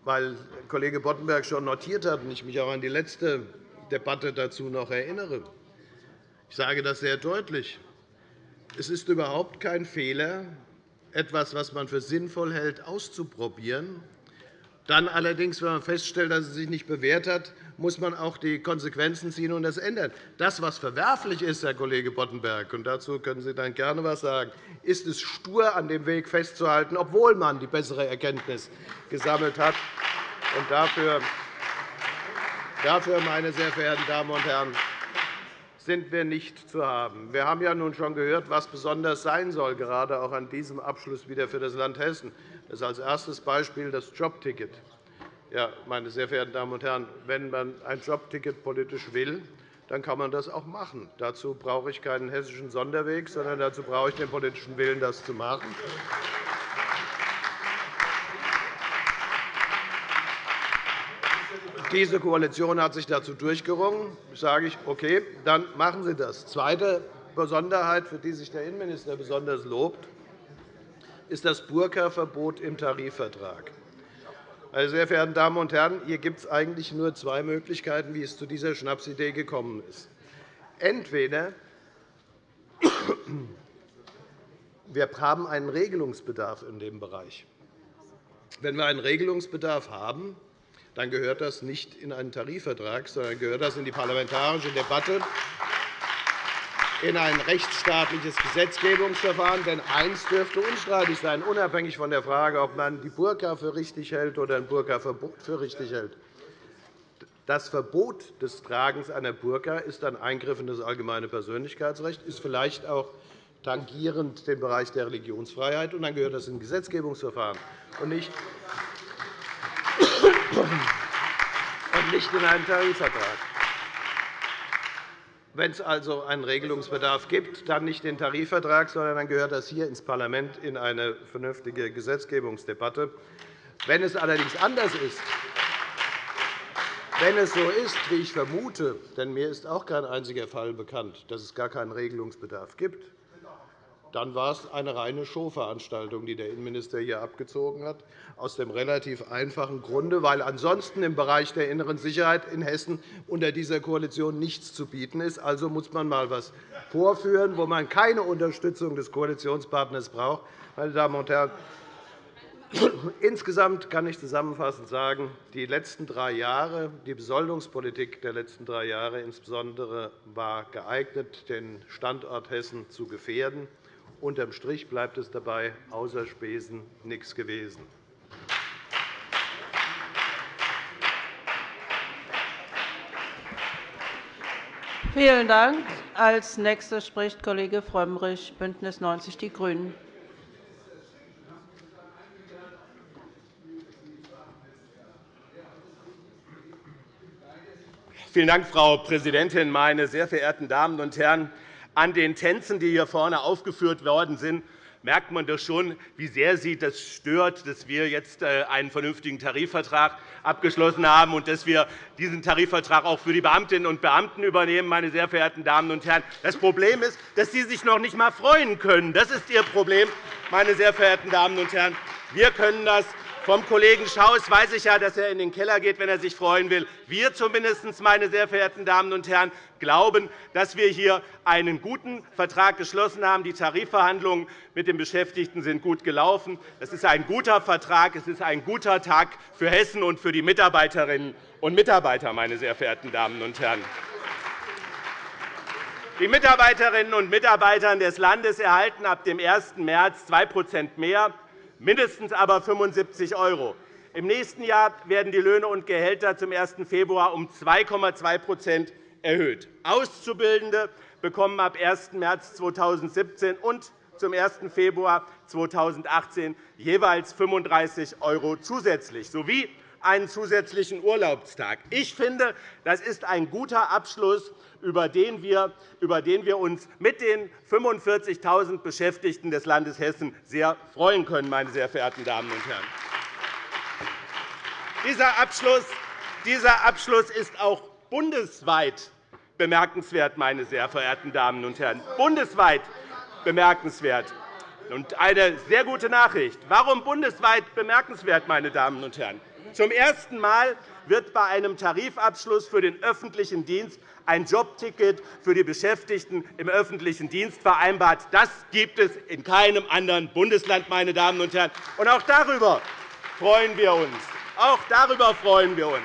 Speaker 4: weil Kollege Boddenberg schon notiert hat und ich mich auch an die letzte Debatte dazu noch erinnere, ich sage das sehr deutlich. Es ist überhaupt kein Fehler, etwas, was man für sinnvoll hält, auszuprobieren. Dann allerdings, wenn man feststellt, dass es sich nicht bewährt hat, muss man auch die Konsequenzen ziehen und das ändern. Das, was verwerflich ist, Herr Kollege Boddenberg, und dazu können Sie dann gerne etwas sagen, ist es, stur an dem Weg festzuhalten, obwohl man die bessere Erkenntnis gesammelt hat. Und dafür, dafür meine sehr verehrten Damen und Herren, sind wir nicht zu haben. Wir haben ja nun schon gehört, was besonders sein soll, gerade auch an diesem Abschluss wieder für das Land Hessen. Das ist als erstes Beispiel das Jobticket. Ja, meine sehr verehrten Damen und Herren, wenn man ein Jobticket politisch will, dann kann man das auch machen. Dazu brauche ich keinen hessischen Sonderweg, sondern dazu brauche ich den politischen Willen, das zu machen. Diese Koalition hat sich dazu durchgerungen. Da sage ich, okay, dann machen Sie das. Zweite Besonderheit, für die sich der Innenminister besonders lobt, ist das Burka-Verbot im Tarifvertrag. Meine sehr verehrten Damen und Herren, hier gibt es eigentlich nur zwei Möglichkeiten, wie es zu dieser Schnapsidee gekommen ist. Entweder <clears throat> wir haben einen Regelungsbedarf in dem Bereich. Wenn wir einen Regelungsbedarf haben, dann gehört das nicht in einen Tarifvertrag, sondern gehört das in die parlamentarische Debatte, in ein rechtsstaatliches Gesetzgebungsverfahren. Denn eines dürfte unstreitig sein, unabhängig von der Frage, ob man die Burka für richtig hält oder ein Burka-Verbot für richtig hält. Das Verbot des Tragens einer Burka ist ein Eingriff in das allgemeine Persönlichkeitsrecht, ist vielleicht auch tangierend den Bereich der Religionsfreiheit, und dann gehört das in ein Gesetzgebungsverfahren und nicht in einen Tarifvertrag. Wenn es also einen Regelungsbedarf gibt, dann nicht den Tarifvertrag, sondern dann gehört das hier ins Parlament in eine vernünftige Gesetzgebungsdebatte. Wenn es allerdings anders ist, wenn es so ist, wie ich vermute, denn mir ist auch kein einziger Fall bekannt, dass es gar keinen Regelungsbedarf gibt, dann war es eine reine Showveranstaltung, die der Innenminister hier abgezogen hat, aus dem relativ einfachen Grunde, weil ansonsten im Bereich der inneren Sicherheit in Hessen unter dieser Koalition nichts zu bieten ist. Also muss man einmal etwas vorführen, wo man keine Unterstützung des Koalitionspartners braucht. Meine Damen und Herren, <coughs> Insgesamt kann ich zusammenfassend sagen, die letzten drei Jahre, die Besoldungspolitik der letzten drei Jahre insbesondere war geeignet, den Standort Hessen zu gefährden. Unterm Strich bleibt es dabei, außer Spesen nichts gewesen.
Speaker 1: Vielen Dank. Als Nächster spricht Kollege Frömmrich, BÜNDNIS 90 die GRÜNEN.
Speaker 5: Vielen Dank, Frau Präsidentin, meine sehr verehrten Damen und Herren! An den Tänzen, die hier vorne aufgeführt worden sind, merkt man doch schon, wie sehr Sie das stört, dass wir jetzt äh, einen vernünftigen Tarifvertrag abgeschlossen haben und dass wir diesen Tarifvertrag auch für die Beamtinnen und Beamten übernehmen. Meine sehr verehrten Damen und Herren. Das Problem ist, dass Sie sich noch nicht einmal freuen können. Das ist Ihr Problem, meine sehr verehrten Damen und Herren. Wir können das vom Kollegen Schaus weiß ich ja, dass er in den Keller geht, wenn er sich freuen will. Wir zumindest, meine sehr verehrten Damen und Herren, glauben, dass wir hier einen guten Vertrag geschlossen haben. Die Tarifverhandlungen mit den Beschäftigten sind gut gelaufen. Es ist ein guter Vertrag. Es ist ein guter Tag für Hessen und für die Mitarbeiterinnen und Mitarbeiter, meine sehr verehrten Damen und Herren. Die Mitarbeiterinnen und Mitarbeiter des Landes erhalten ab dem 1. März 2% mehr mindestens aber 75 €. Im nächsten Jahr werden die Löhne und Gehälter zum 1. Februar um 2,2% erhöht. Auszubildende bekommen ab 1. März 2017 und zum 1. Februar 2018 jeweils 35 € zusätzlich sowie einen zusätzlichen Urlaubstag. Ich finde, das ist ein guter Abschluss, über den wir, über den wir uns mit den 45.000 Beschäftigten des Landes Hessen sehr freuen können. Meine sehr verehrten Damen und Herren. Dieser Abschluss, dieser Abschluss ist auch bundesweit bemerkenswert, meine sehr verehrten Damen und Herren. Bundesweit bemerkenswert. Und eine sehr gute Nachricht. Warum bundesweit bemerkenswert, meine Damen und Herren? Zum ersten Mal wird bei einem Tarifabschluss für den öffentlichen Dienst ein Jobticket für die Beschäftigten im öffentlichen Dienst vereinbart. Das gibt es in keinem anderen Bundesland. Meine Damen und Herren. Und auch darüber freuen wir uns. Auch darüber freuen wir uns.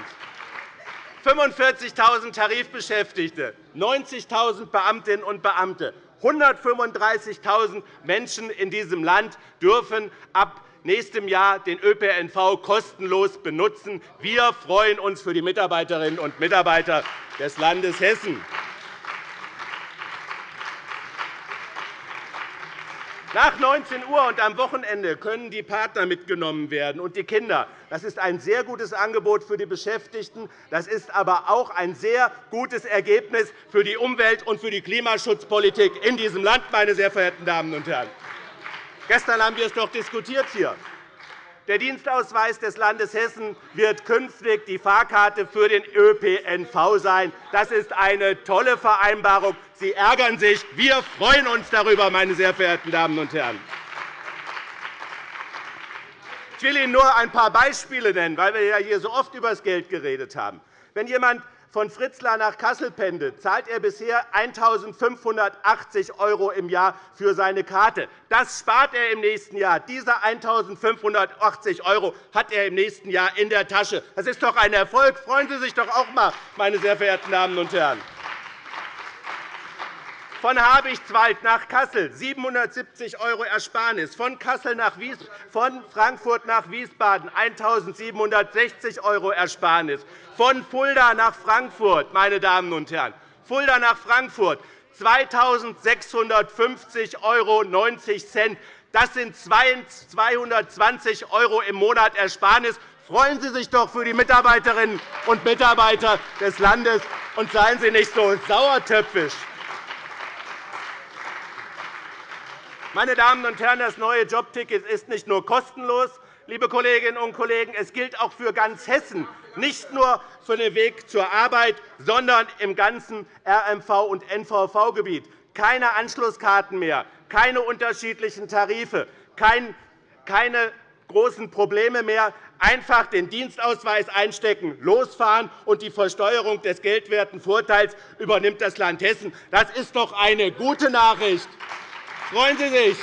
Speaker 5: 45.000 Tarifbeschäftigte, 90.000 Beamtinnen und Beamte, 135.000 Menschen in diesem Land dürfen ab nächstem Jahr den ÖPNV kostenlos benutzen. Wir freuen uns für die Mitarbeiterinnen und Mitarbeiter des Landes Hessen. Nach 19 Uhr und am Wochenende können die Partner mitgenommen werden und die Kinder. Das ist ein sehr gutes Angebot für die Beschäftigten. Das ist aber auch ein sehr gutes Ergebnis für die Umwelt- und für die Klimaschutzpolitik in diesem Land, meine sehr verehrten Damen und Herren. Gestern haben wir es doch diskutiert hier. Der Dienstausweis des Landes Hessen wird künftig die Fahrkarte für den ÖPNV sein. Das ist eine tolle Vereinbarung. Sie ärgern sich. Wir freuen uns darüber, meine sehr verehrten Damen und Herren. Ich will Ihnen nur ein paar Beispiele nennen, weil wir hier so oft über das Geld geredet haben. Wenn jemand von Fritzlar nach Kassel pendelt, zahlt er bisher 1.580 € im Jahr für seine Karte. Das spart er im nächsten Jahr. Diese 1.580 € hat er im nächsten Jahr in der Tasche. Das ist doch ein Erfolg. Freuen Sie sich doch auch einmal, meine sehr verehrten Damen und Herren von Habichtswald nach Kassel 770 € Ersparnis, von, Kassel nach Wies von Frankfurt nach Wiesbaden 1.760 € Ersparnis, von Fulda nach Frankfurt, meine Damen und Herren, Fulda nach Frankfurt 2.650,90 €. Das sind 220 € im Monat Ersparnis. Freuen Sie sich doch für die Mitarbeiterinnen und Mitarbeiter des Landes und seien Sie nicht so sauertöpfisch. Meine Damen und Herren, das neue Jobticket ist nicht nur kostenlos, liebe Kolleginnen und Kollegen, es gilt auch für ganz Hessen, nicht nur für den Weg zur Arbeit, sondern im ganzen RMV- und NVV-Gebiet. Keine Anschlusskarten mehr, keine unterschiedlichen Tarife, keine großen Probleme mehr. Einfach den Dienstausweis einstecken, losfahren, und die Versteuerung des geldwerten Vorteils übernimmt das Land Hessen. Das ist doch eine gute Nachricht. Freuen Sie sich!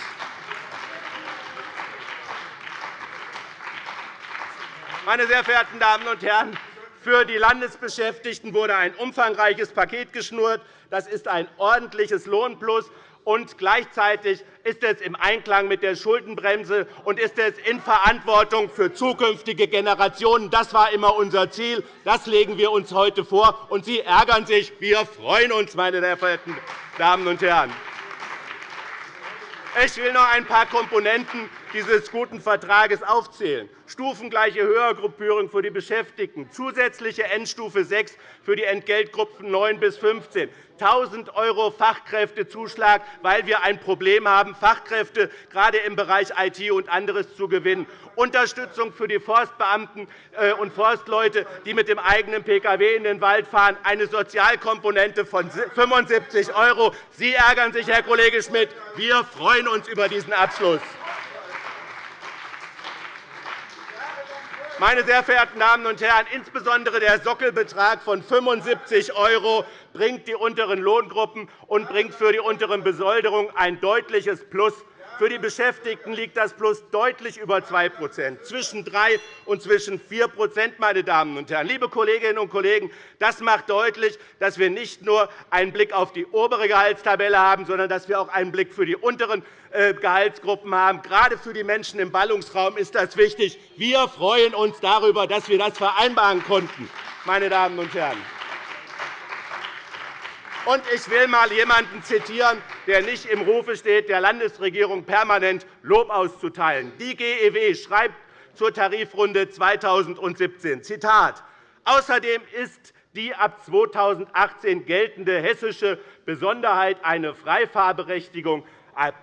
Speaker 5: Meine sehr verehrten Damen und Herren, für die Landesbeschäftigten wurde ein umfangreiches Paket geschnürt. Das ist ein ordentliches Lohnplus und gleichzeitig ist es im Einklang mit der Schuldenbremse und ist es in Verantwortung für zukünftige Generationen. Das war immer unser Ziel. Das legen wir uns heute vor. Und Sie ärgern sich. Wir freuen uns, meine sehr verehrten Damen und Herren. Ich will noch ein paar Komponenten dieses guten Vertrages aufzählen. Stufengleiche Höhergruppierung für die Beschäftigten, zusätzliche Endstufe 6 für die Entgeltgruppen 9 bis 15, 1.000 € Fachkräftezuschlag, weil wir ein Problem haben, Fachkräfte gerade im Bereich IT und anderes zu gewinnen, Unterstützung für die Forstbeamten äh, und Forstleute, die mit dem eigenen Pkw in den Wald fahren, eine Sozialkomponente von 75 €. Sie ärgern sich, Herr Kollege Schmidt. Wir freuen uns über diesen Abschluss. Meine sehr verehrten Damen und Herren, insbesondere der Sockelbetrag von 75 € bringt die unteren Lohngruppen und bringt für die unteren Besoldung ein deutliches Plus für die Beschäftigten liegt das Plus deutlich über 2% zwischen 3 und zwischen 4 meine Damen und Herren. Liebe Kolleginnen und Kollegen, das macht deutlich, dass wir nicht nur einen Blick auf die obere Gehaltstabelle haben, sondern dass wir auch einen Blick für die unteren äh, Gehaltsgruppen haben. Gerade für die Menschen im Ballungsraum ist das wichtig. Wir freuen uns darüber, dass wir das vereinbaren konnten. Meine Damen und Herren. Und ich will einmal jemanden zitieren, der nicht im Rufe steht, der Landesregierung permanent Lob auszuteilen. Die GEW schreibt zur Tarifrunde 2017, Zitat, Außerdem ist die ab 2018 geltende hessische Besonderheit eine Freifahrberechtigung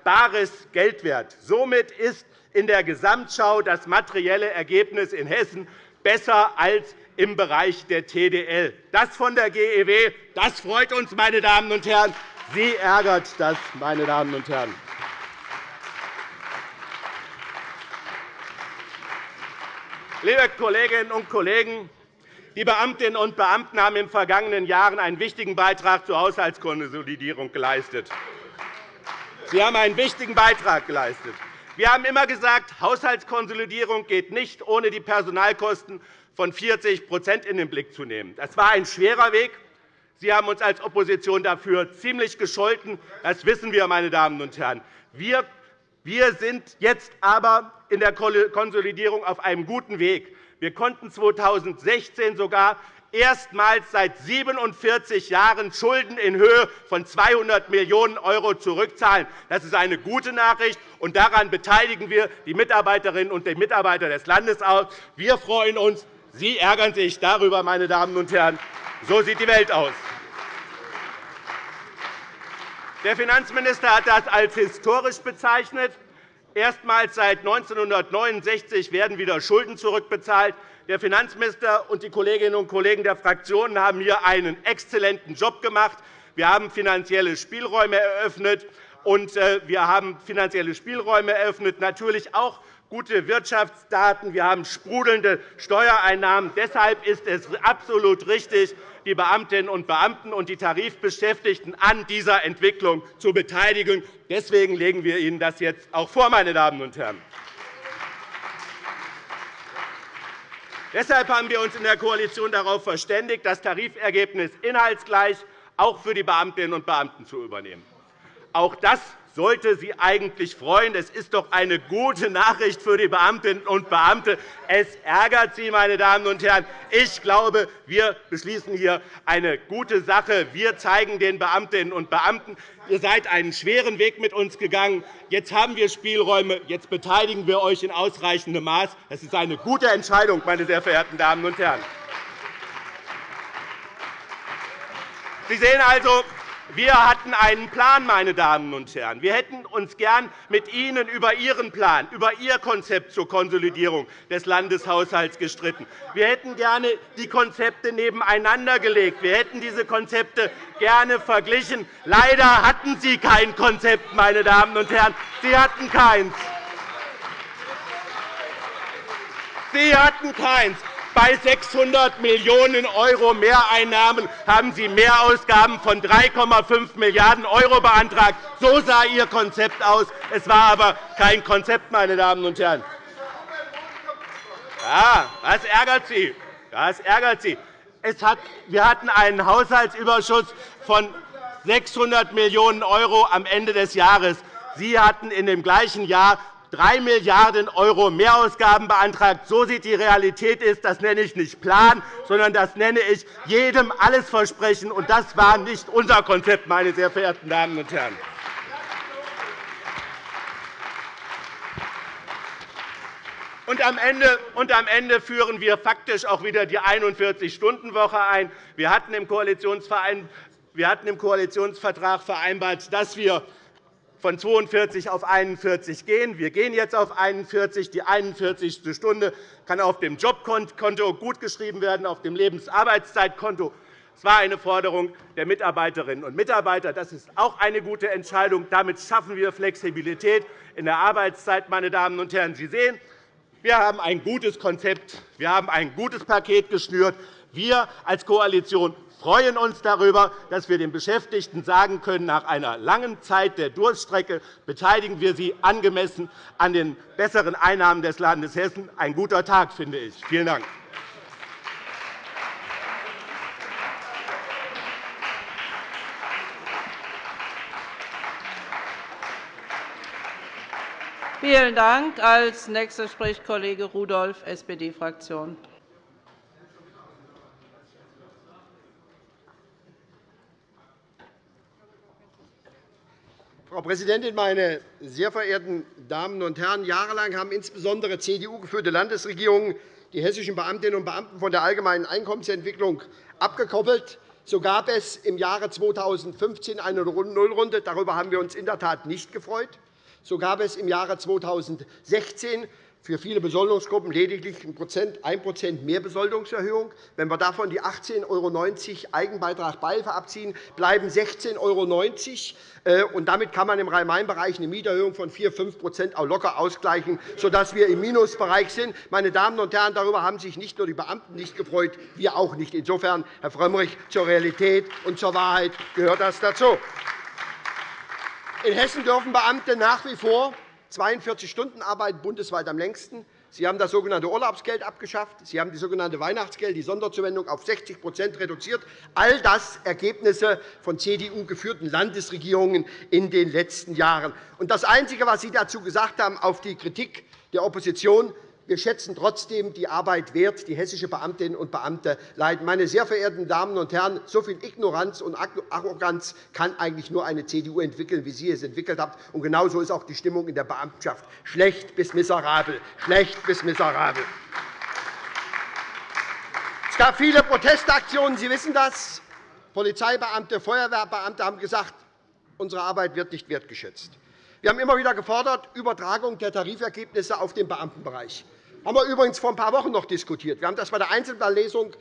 Speaker 5: bares Geld wert. Somit ist in der Gesamtschau das materielle Ergebnis in Hessen besser als im Bereich der TDL. Das von der GEW, das freut uns, meine Damen und Herren. Sie ärgert das, meine Damen und Herren. Liebe Kolleginnen und Kollegen, die Beamtinnen und Beamten haben in den vergangenen Jahren einen wichtigen Beitrag zur Haushaltskonsolidierung geleistet. Sie haben einen wichtigen Beitrag geleistet. Wir haben immer gesagt, Haushaltskonsolidierung geht nicht ohne die Personalkosten von 40% in den Blick zu nehmen. Das war ein schwerer Weg. Sie haben uns als Opposition dafür ziemlich gescholten. Das wissen wir, meine Damen und Herren. Wir sind jetzt aber in der Konsolidierung auf einem guten Weg. Wir konnten 2016 sogar erstmals seit 47 Jahren Schulden in Höhe von 200 Millionen € zurückzahlen. Das ist eine gute Nachricht, und daran beteiligen wir die Mitarbeiterinnen und Mitarbeiter des Landes auch. Wir freuen uns. Sie ärgern sich darüber, meine Damen und Herren. So sieht die Welt aus. Der Finanzminister hat das als historisch bezeichnet. Erstmals seit 1969 werden wieder Schulden zurückbezahlt. Der Finanzminister und die Kolleginnen und Kollegen der Fraktionen haben hier einen exzellenten Job gemacht. Wir haben finanzielle Spielräume eröffnet. Und äh, wir haben finanzielle Spielräume eröffnet, natürlich auch gute Wirtschaftsdaten, wir haben sprudelnde Steuereinnahmen. Deshalb ist es absolut richtig, die Beamtinnen und Beamten und die Tarifbeschäftigten an dieser Entwicklung zu beteiligen. Deswegen legen wir Ihnen das jetzt auch vor, meine Damen und Herren. Deshalb haben wir uns in der Koalition darauf verständigt, das Tarifergebnis inhaltsgleich auch für die Beamtinnen und Beamten zu übernehmen. Auch das sollte Sie eigentlich freuen. Es ist doch eine gute Nachricht für die Beamtinnen und Beamte. Es ärgert Sie, meine Damen und Herren. Ich glaube, wir beschließen hier eine gute Sache. Wir zeigen den Beamtinnen und Beamten, ihr seid einen schweren Weg mit uns gegangen. Jetzt haben wir Spielräume. Jetzt beteiligen wir euch in ausreichendem Maß. Das ist eine gute Entscheidung, meine sehr verehrten Damen und Herren. Sie sehen also, wir hatten einen Plan, meine Damen und Herren. Wir hätten uns gern mit Ihnen über Ihren Plan, über Ihr Konzept zur Konsolidierung des Landeshaushalts gestritten. Wir hätten gerne die Konzepte nebeneinander gelegt. Wir hätten diese Konzepte gerne verglichen. Leider hatten Sie kein Konzept, meine Damen und Herren. Sie hatten keins. Sie hatten keins. Bei 600 Millionen € Mehreinnahmen haben Sie Mehrausgaben von 3,5 Milliarden € beantragt. So sah Ihr Konzept aus. Es war aber kein Konzept, meine Damen und Herren. Ja, das ärgert Sie. Das ärgert Sie. wir hatten einen Haushaltsüberschuss von 600 Millionen € am Ende des Jahres. Sie hatten in dem gleichen Jahr 3 Milliarden € Mehrausgaben beantragt. So sieht die Realität aus. Das nenne ich nicht Plan, sondern das nenne ich jedem alles versprechen. Und das war nicht unser Konzept, meine sehr verehrten Damen und Herren. Und am, Ende, und am Ende führen wir faktisch auch wieder die 41-Stunden-Woche ein. Wir hatten im Koalitionsvertrag vereinbart, dass wir von 42 auf 41 gehen. Wir gehen jetzt auf 41. Die 41. Stunde kann auf dem Jobkonto gutgeschrieben werden, auf dem Lebensarbeitszeitkonto. Es war eine Forderung der Mitarbeiterinnen und Mitarbeiter. Das ist auch eine gute Entscheidung. Damit schaffen wir Flexibilität in der Arbeitszeit. Meine Damen und Herren, Sie sehen, wir haben ein gutes Konzept, wir haben ein gutes Paket geschnürt. Wir als Koalition freuen uns darüber, dass wir den Beschäftigten sagen können, nach einer langen Zeit der Durststrecke beteiligen wir sie angemessen an den besseren Einnahmen des Landes Hessen. Ein guter Tag, finde ich. Vielen Dank.
Speaker 1: Vielen Dank. Als nächster spricht Kollege Rudolph, SPD-Fraktion.
Speaker 6: Frau Präsidentin, meine sehr verehrten Damen und Herren! Jahrelang haben insbesondere CDU-geführte Landesregierungen die hessischen Beamtinnen und Beamten von der allgemeinen Einkommensentwicklung abgekoppelt. So gab es im Jahre 2015 eine Nullrunde. Darüber haben wir uns in der Tat nicht gefreut. So gab es im Jahre 2016 für viele Besoldungsgruppen lediglich 1% Mehrbesoldungserhöhung. Wenn wir davon die 18,90 € Eigenbeitrag Beihilfe abziehen, bleiben 16,90 €. Äh, damit kann man im Rhein-Main-Bereich eine Mieterhöhung von 4 5% auch locker ausgleichen, sodass wir im Minusbereich sind. Meine Damen und Herren, darüber haben sich nicht nur die Beamten nicht gefreut, wir auch nicht. Insofern, Herr Frömmrich, zur Realität und zur Wahrheit gehört das dazu. In Hessen dürfen Beamte nach wie vor 42 Stunden arbeiten bundesweit am längsten. Sie haben das sogenannte Urlaubsgeld abgeschafft. Sie haben die sogenannte Weihnachtsgeld, die Sonderzuwendung auf 60% reduziert. All das Ergebnisse von CDU-geführten Landesregierungen in den letzten Jahren. Das Einzige, was Sie dazu gesagt haben, auf die Kritik der Opposition, wir schätzen trotzdem die Arbeit wert, die hessische Beamtinnen und Beamte leiden. Meine sehr verehrten Damen und Herren, so viel Ignoranz und Arroganz kann eigentlich nur eine CDU entwickeln, wie Sie es entwickelt haben. Und genauso ist auch die Stimmung in der Beamtenschaft schlecht bis miserabel. Schlecht bis miserabel. Es gab viele Protestaktionen, Sie wissen das. Polizeibeamte, Feuerwehrbeamte haben gesagt, unsere Arbeit wird nicht wertgeschätzt. Wir haben immer wieder gefordert, Übertragung der Tarifergebnisse auf den Beamtenbereich haben wir übrigens vor ein paar Wochen noch diskutiert. Wir haben das bei der Einzelplanlesung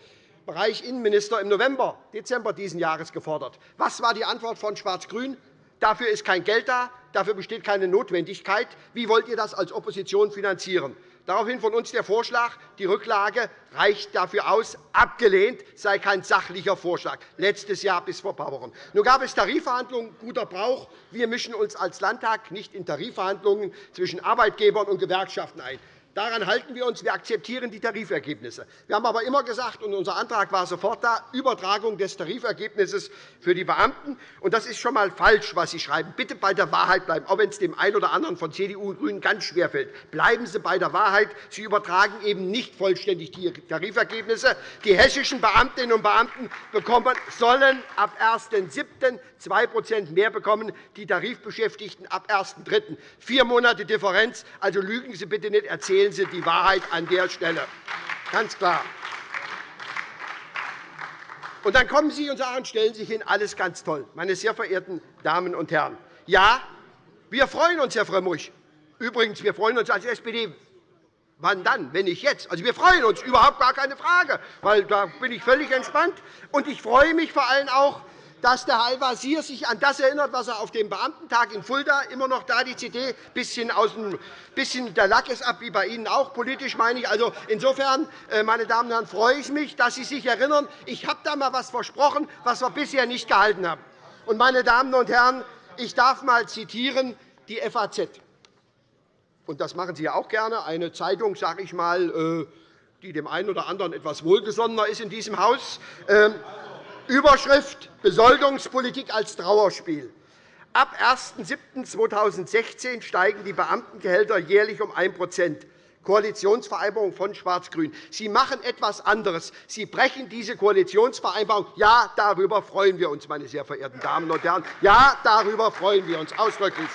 Speaker 6: Bereich Innenminister im November, Dezember dieses Jahres gefordert. Was war die Antwort von Schwarz-Grün? Dafür ist kein Geld da. Dafür besteht keine Notwendigkeit. Wie wollt ihr das als Opposition finanzieren? Daraufhin von uns der Vorschlag, die Rücklage reicht dafür aus, abgelehnt, sei kein sachlicher Vorschlag, letztes Jahr bis vor ein paar Wochen. Nun gab es Tarifverhandlungen, guter Brauch. Wir mischen uns als Landtag nicht in Tarifverhandlungen zwischen Arbeitgebern und Gewerkschaften ein. Daran halten wir uns. Wir akzeptieren die Tarifergebnisse. Wir haben aber immer gesagt, und unser Antrag war sofort da, Übertragung des Tarifergebnisses für die Beamten. Und das ist schon einmal falsch, was Sie schreiben. Bitte bei der Wahrheit bleiben, auch wenn es dem einen oder anderen von CDU und GRÜNEN ganz schwer fällt. Bleiben Sie bei der Wahrheit. Sie übertragen eben nicht vollständig die Tarifergebnisse. Die hessischen Beamtinnen und Beamten bekommen, sollen ab 1.7. 2 mehr bekommen, die Tarifbeschäftigten ab 1.3. Vier Monate Differenz. Also lügen Sie bitte nicht, erzählen Sie die Wahrheit an der Stelle. Ganz klar. Und dann kommen Sie und sagen, stellen sich hin, alles ganz toll. Meine sehr verehrten Damen und Herren, ja, wir freuen uns, Herr Frömmrich. Übrigens, wir freuen uns als SPD. Wann dann, wenn nicht jetzt? Also, wir freuen uns, überhaupt gar keine Frage, weil da bin ich völlig entspannt. Und ich freue mich vor allem auch, dass der Al-Wazir sich an das erinnert, was er auf dem Beamtentag in Fulda immer noch da die CD bisschen aus dem bisschen der Lack ist ab, wie bei Ihnen auch politisch meine ich. Also insofern, äh, meine Damen und Herren, freue ich mich, dass Sie sich erinnern. Ich habe da mal etwas versprochen, was wir bisher nicht gehalten haben. Und meine Damen und Herren, ich darf einmal zitieren die FAZ. Und das machen Sie ja auch gerne, eine Zeitung, sage ich mal, äh, die dem einen oder anderen etwas wohlgesonnener ist in diesem Haus. Überschrift Besoldungspolitik als Trauerspiel. Ab 01.07.2016 steigen die Beamtengehälter jährlich um 1% Koalitionsvereinbarung von Schwarz-Grün. Sie machen etwas anderes. Sie brechen diese Koalitionsvereinbarung. Ja, darüber freuen wir uns, meine sehr verehrten Damen und Herren. Ja, darüber freuen wir uns ausdrücklich.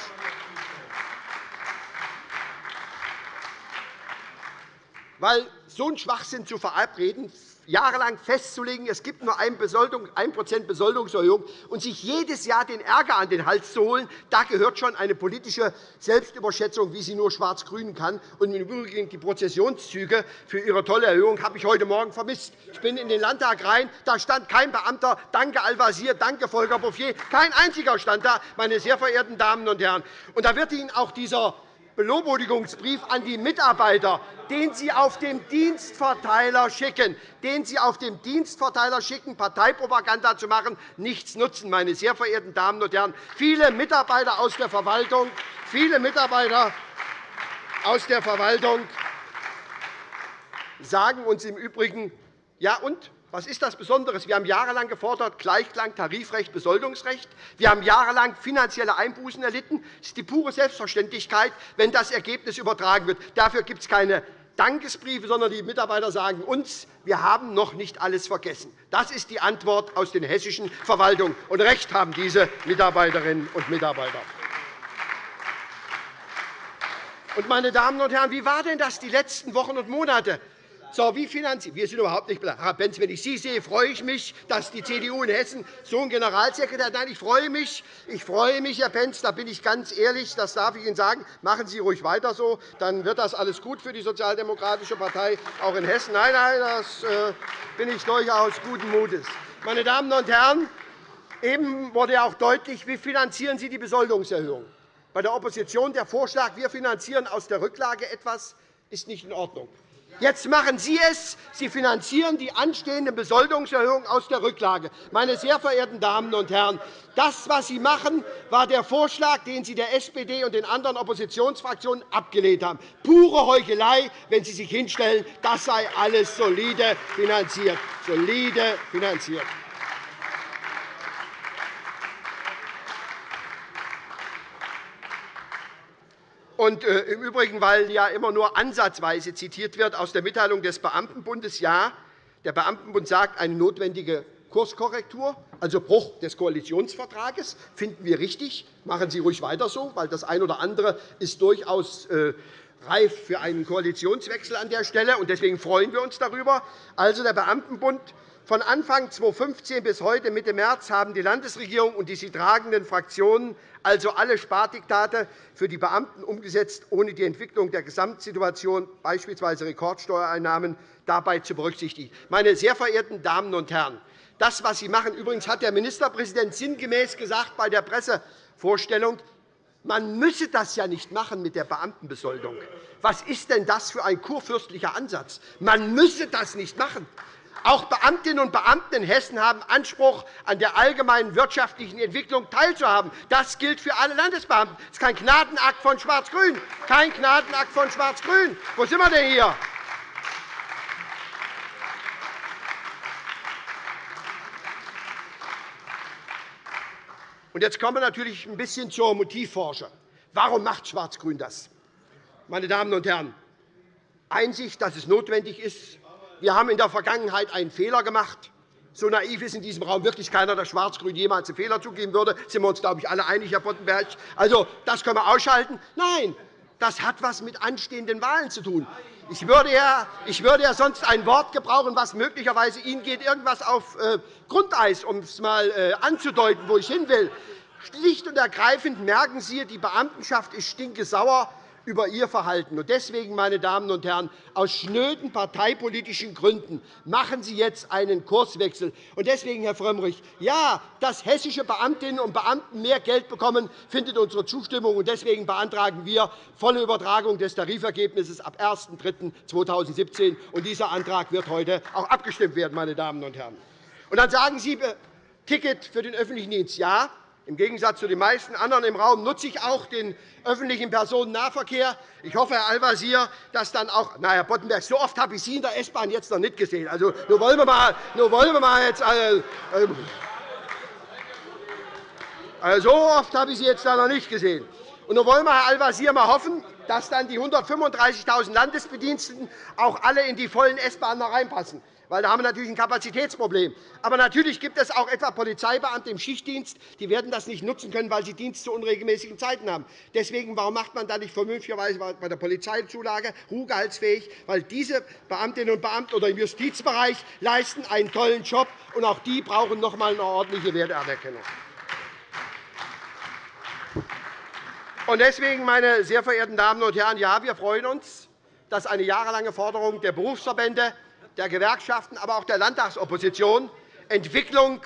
Speaker 6: Weil so einen Schwachsinn zu verabreden, jahrelang festzulegen, es gibt nur 1% Besoldungserhöhung und sich jedes Jahr den Ärger an den Hals zu holen, da gehört schon eine politische Selbstüberschätzung, wie sie nur Schwarz-Grün kann. Und im Übrigen die Prozessionszüge für Ihre tolle Erhöhung habe ich heute Morgen vermisst. Ich bin in den Landtag rein, da stand kein Beamter. Danke, Al-Wazir, danke, Volker Bouffier. Kein einziger stand da, meine sehr verehrten Damen und Herren. Und da wird Ihnen auch dieser Belobigungsbrief an die Mitarbeiter, den Sie auf dem Dienstverteiler schicken, den Sie auf dem Dienstverteiler schicken, Parteipropaganda zu machen, nichts nutzen, meine sehr verehrten Damen und Herren. Viele Mitarbeiter aus der Verwaltung, viele Mitarbeiter aus der Verwaltung sagen uns im Übrigen, ja und? Was ist das Besondere? Wir haben jahrelang gefordert Gleichklang, Tarifrecht, Besoldungsrecht. Wir haben jahrelang finanzielle Einbußen erlitten. Es ist die pure Selbstverständlichkeit, wenn das Ergebnis übertragen wird. Dafür gibt es keine Dankesbriefe, sondern die Mitarbeiter sagen uns, wir haben noch nicht alles vergessen. Das ist die Antwort aus den hessischen Verwaltungen. Und Recht haben diese Mitarbeiterinnen und Mitarbeiter. meine Damen und Herren, wie war denn das die letzten Wochen und Monate? So, wie finanzieren wir? sind überhaupt nicht Herr Benz, wenn ich Sie sehe, freue ich mich, dass die CDU in Hessen so einen Generalsekretär hat. Nein, ich freue mich, ich freue mich, Herr Benz, da bin ich ganz ehrlich, das darf ich Ihnen sagen. Machen Sie ruhig weiter so, dann wird das alles gut für die Sozialdemokratische Partei, auch in Hessen. Nein, nein, das äh, bin ich durchaus guten Mutes. Meine Damen und Herren, eben wurde auch deutlich, wie finanzieren Sie die Besoldungserhöhung. Bei der Opposition der Vorschlag, wir finanzieren aus der Rücklage etwas, ist nicht in Ordnung. Jetzt machen Sie es. Sie finanzieren die anstehende Besoldungserhöhung aus der Rücklage. Meine sehr verehrten Damen und Herren, das, was Sie machen, war der Vorschlag, den Sie der SPD und den anderen Oppositionsfraktionen abgelehnt haben. Pure Heuchelei, wenn Sie sich hinstellen, das sei alles solide finanziert. Solide finanziert. Und äh, Im Übrigen, weil ja immer nur ansatzweise zitiert wird aus der Mitteilung des Beamtenbundes, ja, der Beamtenbund sagt, eine notwendige Kurskorrektur, also Bruch des Koalitionsvertrages, finden wir richtig. Machen Sie ruhig weiter so, weil das eine oder andere ist durchaus äh, reif für einen Koalitionswechsel an der Stelle. Deswegen freuen wir uns darüber. Also, der Beamtenbund von Anfang 2015 bis heute Mitte März haben die Landesregierung und die sie tragenden Fraktionen also alle Spardiktate für die Beamten umgesetzt, ohne die Entwicklung der Gesamtsituation, beispielsweise Rekordsteuereinnahmen, dabei zu berücksichtigen. Meine sehr verehrten Damen und Herren, das, was Sie machen, übrigens hat der Ministerpräsident sinngemäß gesagt bei der Pressevorstellung, Man müsse das ja nicht machen mit der Beamtenbesoldung. Was ist denn das für ein kurfürstlicher Ansatz? Man müsse das nicht machen. Auch Beamtinnen und Beamte in Hessen haben Anspruch, an der allgemeinen wirtschaftlichen Entwicklung teilzuhaben. Das gilt für alle Landesbeamten. Das ist kein Gnadenakt von Schwarz-Grün. Kein Gnadenakt von Schwarz-Grün. Wo sind wir denn hier? Und jetzt kommen wir natürlich ein bisschen zur Motivforschung. Warum macht Schwarz-Grün das? Meine Damen und Herren, Einsicht, dass es notwendig ist. Wir haben in der Vergangenheit einen Fehler gemacht. So naiv ist in diesem Raum wirklich keiner, dass Schwarz-Grün jemals einen Fehler zugeben würde. Da sind wir uns, glaube ich, alle einig, Herr Boddenberg. Also, das können wir ausschalten. Nein, das hat etwas mit anstehenden Wahlen zu tun. Ich würde, ja, ich würde ja sonst ein Wort gebrauchen, was möglicherweise Ihnen geht, irgendwas auf äh, Grundeis, um es einmal äh, anzudeuten, wo ich hin will. Schlicht und ergreifend merken Sie, die Beamtenschaft ist stinkesauer über Ihr Verhalten. Deswegen, meine Damen und Herren, aus schnöden parteipolitischen Gründen machen Sie jetzt einen Kurswechsel. Deswegen, Herr Frömmrich, ja, dass hessische Beamtinnen und Beamten mehr Geld bekommen, findet unsere Zustimmung. Deswegen beantragen wir volle Übertragung des Tarifergebnisses ab 01.03.2017. Dieser Antrag wird heute auch abgestimmt werden. Meine Damen und Herren. Dann sagen Sie, äh, Ticket für den öffentlichen Dienst. Ja, im Gegensatz zu den meisten anderen im Raum nutze ich auch den öffentlichen Personennahverkehr. Ich hoffe, Herr Al-Wazir, dass dann auch – na, Herr Boddenberg, so oft habe ich Sie in der S-Bahn jetzt noch nicht gesehen. Also, nur wollen wir mal, nur wollen wir mal jetzt, äh, also, so oft habe ich Sie jetzt noch nicht gesehen. Und nun wollen wir, Herr Al-Wazir, mal hoffen, dass dann die 135.000 Landesbediensteten auch alle in die vollen S-Bahnen reinpassen weil da haben wir natürlich ein Kapazitätsproblem. Aber natürlich gibt es auch etwa Polizeibeamte im Schichtdienst, die werden das nicht nutzen können, weil sie Dienst zu unregelmäßigen Zeiten haben. Deswegen, warum macht man da nicht vernünftigerweise bei der Polizeizulage ruhegehaltsfähig? Weil diese Beamtinnen und Beamten oder im Justizbereich leisten einen tollen Job, und auch die brauchen noch einmal eine ordentliche Wertanerkennung. Deswegen, meine sehr verehrten Damen und Herren, ja, wir freuen uns, dass eine jahrelange Forderung der Berufsverbände der Gewerkschaften, aber auch der Landtagsopposition Entwicklung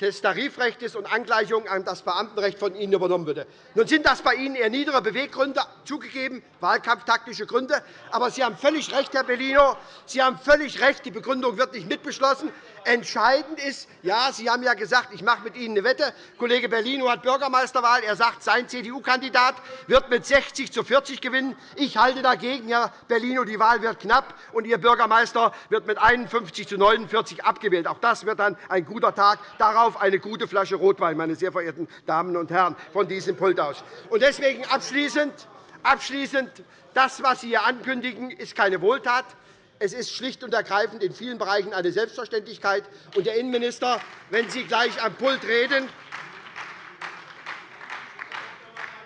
Speaker 6: des Tarifrechts und Angleichung an das Beamtenrecht von Ihnen übernommen würde. Nun sind das bei Ihnen eher niedere Beweggründe, zugegeben, wahlkampftaktische Gründe. Aber Sie haben völlig recht, Herr Bellino. Sie haben völlig recht, die Begründung wird nicht mitbeschlossen. Entscheidend ist, ja, Sie haben ja gesagt, ich mache mit Ihnen eine Wette. Kollege Bellino hat Bürgermeisterwahl. Er sagt, sein CDU-Kandidat wird mit 60 zu 40 gewinnen. Ich halte dagegen, Herr Bellino, die Wahl wird knapp, und Ihr Bürgermeister wird mit 51 zu 49 abgewählt. Auch das wird dann ein guter Tag. Darauf eine gute Flasche Rotwein, meine sehr verehrten Damen und Herren, von diesem Pult aus. Deswegen abschließend, abschließend das, was Sie hier ankündigen, ist keine Wohltat. Es ist schlicht und ergreifend in vielen Bereichen eine Selbstverständlichkeit. Und, Herr Innenminister, wenn Sie gleich am Pult reden,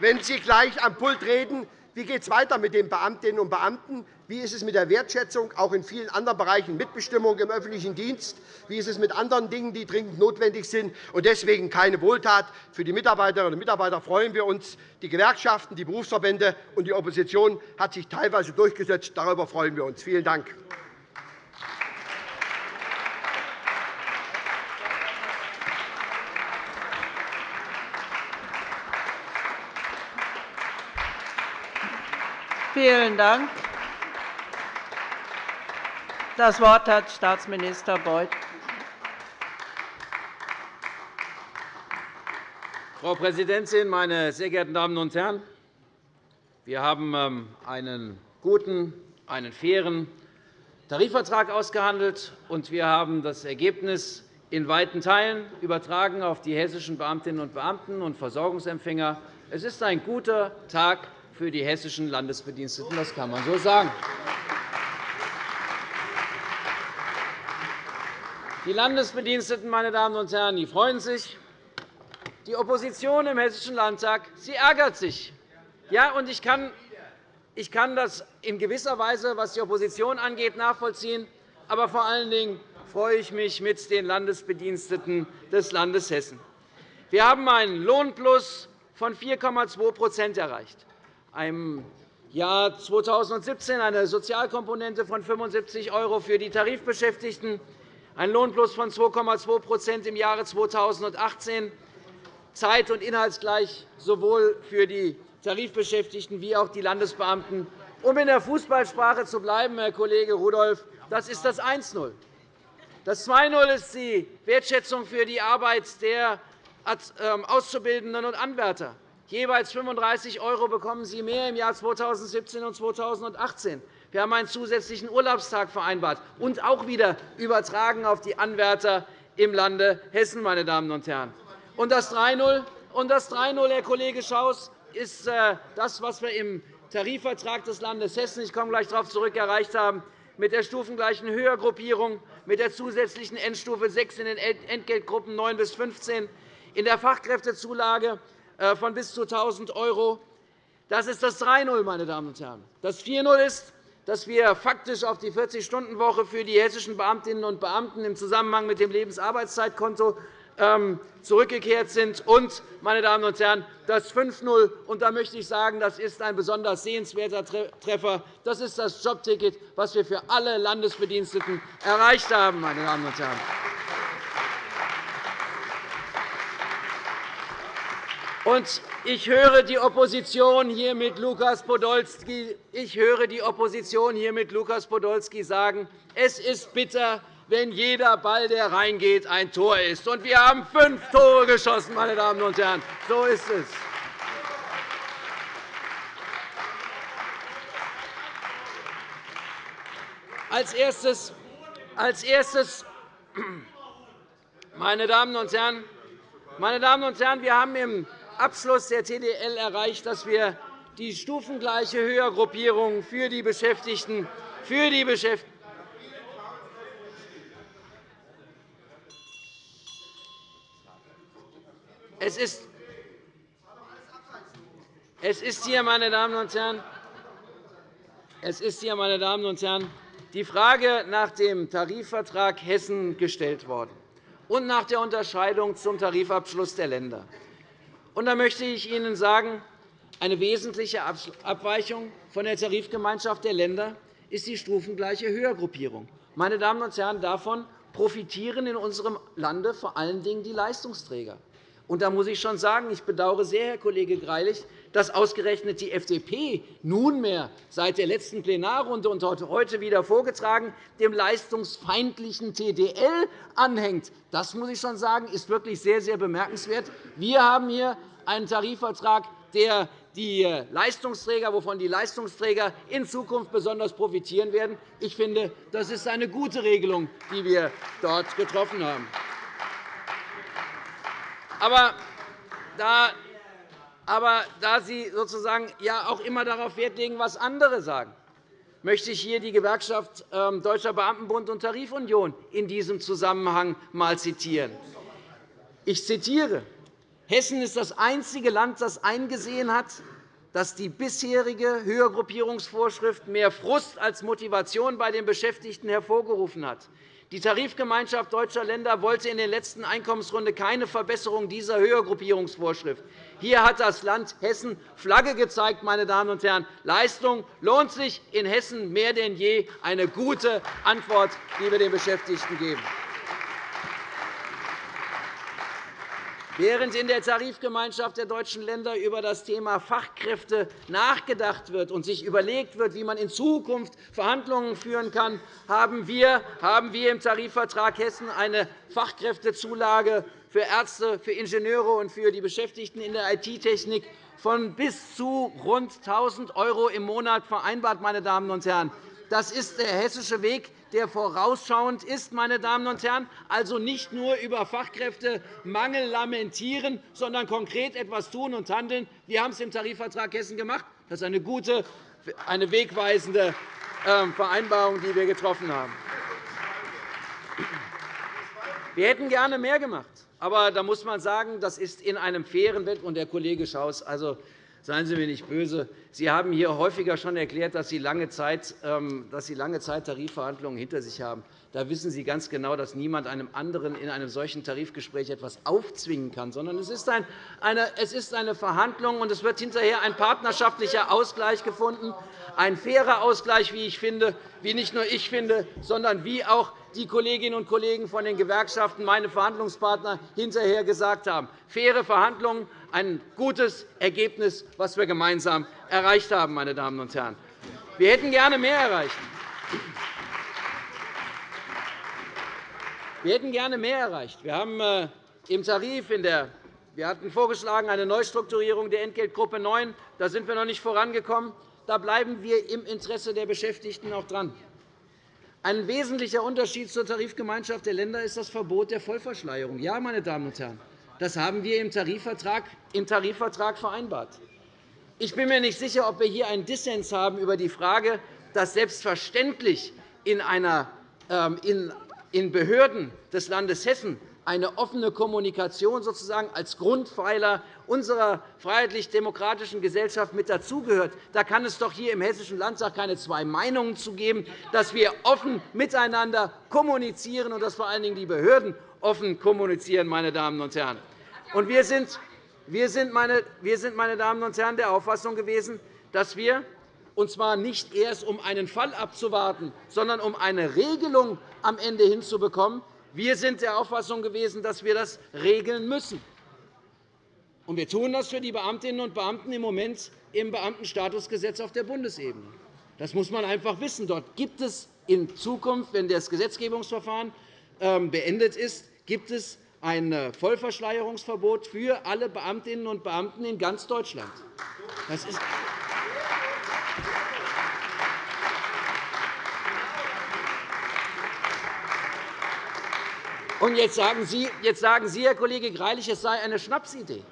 Speaker 6: wenn Sie gleich am Pult reden, wie geht es weiter mit den Beamtinnen und Beamten? Wie ist es mit der Wertschätzung, auch in vielen anderen Bereichen Mitbestimmung im öffentlichen Dienst? Wie ist es mit anderen Dingen, die dringend notwendig sind? Und deswegen keine Wohltat. Für die Mitarbeiterinnen und Mitarbeiter freuen wir uns. Die Gewerkschaften, die Berufsverbände und die Opposition hat sich teilweise durchgesetzt. Darüber freuen wir uns. Vielen Dank.
Speaker 1: Vielen Dank. Das Wort hat Staatsminister Beuth.
Speaker 7: Frau Präsidentin, meine sehr geehrten Damen und Herren! Wir haben ähm, einen guten, einen fairen Tarifvertrag ausgehandelt, und wir haben das Ergebnis in weiten Teilen übertragen auf die hessischen Beamtinnen und Beamten und Versorgungsempfänger. Es ist ein guter Tag für die hessischen Landesbediensteten. Das kann man so sagen. Die Landesbediensteten meine Damen und Herren, die freuen sich. Die Opposition im Hessischen Landtag sie ärgert sich. Ja, und ich kann ich kann das in gewisser Weise, was die Opposition angeht, nachvollziehen. Aber vor allen Dingen freue ich mich mit den Landesbediensteten des Landes Hessen. Wir haben einen Lohnplus von 4,2% erreicht im Jahr 2017 eine Sozialkomponente von 75 € für die Tarifbeschäftigten, ein Lohnplus von 2,2% im Jahre 2018, zeit- und inhaltsgleich sowohl für die Tarifbeschäftigten wie auch die Landesbeamten. Um in der Fußballsprache zu bleiben, Herr Kollege Rudolph, das ist das 1-0. Das 2-0 ist die Wertschätzung für die Arbeit der ähm, Auszubildenden und Anwärter. Jeweils 35 € bekommen sie mehr im Jahr 2017 und 2018. Wir haben einen zusätzlichen Urlaubstag vereinbart und auch wieder übertragen auf die Anwärter im Lande Hessen. Meine Damen und Herren. Und das 3-0, Herr Kollege Schaus, ist äh, das, was wir im Tarifvertrag des Landes Hessen ich komme gleich darauf zurück, erreicht haben, mit der stufengleichen Höhergruppierung, mit der zusätzlichen Endstufe 6 in den Entgeltgruppen 9 bis 15, in der Fachkräftezulage äh, von bis zu 1.000 €. Das ist das 3-0, meine Damen und Herren. Das 4-0 ist, dass wir faktisch auf die 40-Stunden-Woche für die hessischen Beamtinnen und Beamten im Zusammenhang mit dem Lebensarbeitszeitkonto ähm, zurückgekehrt sind. Und, meine Damen und Herren, das 5-0, und da möchte ich sagen, das ist ein besonders sehenswerter Treffer. Das ist das Jobticket, das wir für alle Landesbediensteten erreicht haben. Meine Damen und Herren. Ich höre die Opposition hier mit Lukas Podolski, ich höre die Opposition hier mit Lukas Podolski sagen, es ist bitter, wenn jeder Ball, der reingeht, ein Tor ist. Und wir haben fünf Tore geschossen, meine Damen und Herren. So ist es. Als erstes, als erstes meine Damen und Herren, meine Damen und Herren, wir haben im Abschluss der TDL erreicht, dass wir die stufengleiche Höhergruppierung für die Beschäftigten für die Beschäftigten es ist, es ist hier, meine Damen und Herren, es ist hier, meine Damen und Herren, die Frage nach dem Tarifvertrag Hessen gestellt worden und nach der Unterscheidung zum Tarifabschluss der Länder. Und da möchte ich Ihnen sagen, eine wesentliche Abweichung von der Tarifgemeinschaft der Länder ist die stufengleiche Höhergruppierung. Meine Damen und Herren, davon profitieren in unserem Lande vor allen Dingen die Leistungsträger. Und da muss ich schon sagen, ich bedauere sehr, Herr Kollege Greilich, dass ausgerechnet die FDP nunmehr seit der letzten Plenarrunde und heute wieder vorgetragen dem leistungsfeindlichen TDL anhängt. Das muss ich schon sagen, ist wirklich sehr, sehr bemerkenswert. Wir haben hier einen Tarifvertrag, der die Leistungsträger, wovon die Leistungsträger in Zukunft besonders profitieren werden. Ich finde, das ist eine gute Regelung, die wir dort getroffen haben. Aber da aber da Sie sozusagen ja auch immer darauf Wert legen, was andere sagen, möchte ich hier die Gewerkschaft ähm, Deutscher Beamtenbund und Tarifunion in diesem Zusammenhang einmal zitieren. Ich zitiere. Hessen ist das einzige Land, das eingesehen hat, dass die bisherige Höhergruppierungsvorschrift mehr Frust als Motivation bei den Beschäftigten hervorgerufen hat. Die Tarifgemeinschaft deutscher Länder wollte in der letzten Einkommensrunde keine Verbesserung dieser Höhergruppierungsvorschrift. Hier hat das Land Hessen Flagge gezeigt. Meine Damen und Herren. Leistung lohnt sich in Hessen mehr denn je. Eine gute Antwort, die wir den Beschäftigten geben. Während in der Tarifgemeinschaft der deutschen Länder über das Thema Fachkräfte nachgedacht wird und sich überlegt wird, wie man in Zukunft Verhandlungen führen kann, haben wir im Tarifvertrag Hessen eine Fachkräftezulage für Ärzte, für Ingenieure und für die Beschäftigten in der IT-Technik von bis zu rund 1.000 € im Monat vereinbart. Meine Damen und Herren. Das ist der hessische Weg, der vorausschauend ist, meine Damen und Herren, also nicht nur über Fachkräftemangel lamentieren, sondern konkret etwas tun und handeln. Wir haben es im Tarifvertrag Hessen gemacht. Das ist eine gute, eine wegweisende ähm, Vereinbarung, die wir getroffen haben. Wir hätten gerne mehr gemacht. Aber da muss man sagen, das ist in einem fairen Wettbewerb. Herr Kollege Schaus, also, Seien Sie mir nicht böse. Sie haben hier häufiger schon erklärt, dass Sie lange Zeit, ähm, dass Sie lange Zeit Tarifverhandlungen hinter sich haben. da wissen Sie ganz genau, dass niemand einem anderen in einem solchen Tarifgespräch etwas aufzwingen kann, sondern es ist eine Verhandlung, und es wird hinterher ein partnerschaftlicher Ausgleich gefunden, ein fairer Ausgleich, wie ich finde, wie nicht nur ich finde, sondern wie auch die Kolleginnen und Kollegen von den Gewerkschaften, meine Verhandlungspartner, hinterher gesagt haben. Faire Verhandlungen, ein gutes Ergebnis, das wir gemeinsam erreicht haben. Meine Damen und Herren. Wir hätten gerne mehr erreicht. Wir hätten gerne mehr erreicht. Wir haben äh, im Tarif in der wir hatten vorgeschlagen eine Neustrukturierung der Entgeltgruppe 9. Da sind wir noch nicht vorangekommen. Da bleiben wir im Interesse der Beschäftigten auch dran. Ein wesentlicher Unterschied zur Tarifgemeinschaft der Länder ist das Verbot der Vollverschleierung. Ja, meine Damen und Herren, das haben wir im Tarifvertrag, im Tarifvertrag vereinbart. Ich bin mir nicht sicher, ob wir hier einen Dissens haben über die Frage, dass selbstverständlich in, einer, ähm, in Behörden des Landes Hessen eine offene Kommunikation sozusagen als Grundpfeiler unserer freiheitlich-demokratischen Gesellschaft mit dazugehört. Da kann es doch hier im Hessischen Landtag keine zwei Meinungen zu geben, dass wir offen miteinander kommunizieren und dass vor allen Dingen die Behörden offen kommunizieren. Meine Damen und Herren. Und wir sind, wir sind, meine, wir sind, meine Damen und Herren, der Auffassung gewesen, dass wir und zwar nicht erst, um einen Fall abzuwarten, sondern um eine Regelung am Ende hinzubekommen, wir sind der Auffassung gewesen, dass wir das regeln müssen. Und wir tun das für die Beamtinnen und Beamten im Moment im Beamtenstatusgesetz auf der Bundesebene. Das muss man einfach wissen. Dort gibt es in Zukunft, wenn das Gesetzgebungsverfahren ähm, beendet ist, gibt es ein äh, Vollverschleierungsverbot für alle Beamtinnen und Beamten in ganz Deutschland. Das ist Und jetzt sagen, Sie, jetzt sagen Sie, Herr Kollege Greilich, es sei eine Schnapsidee.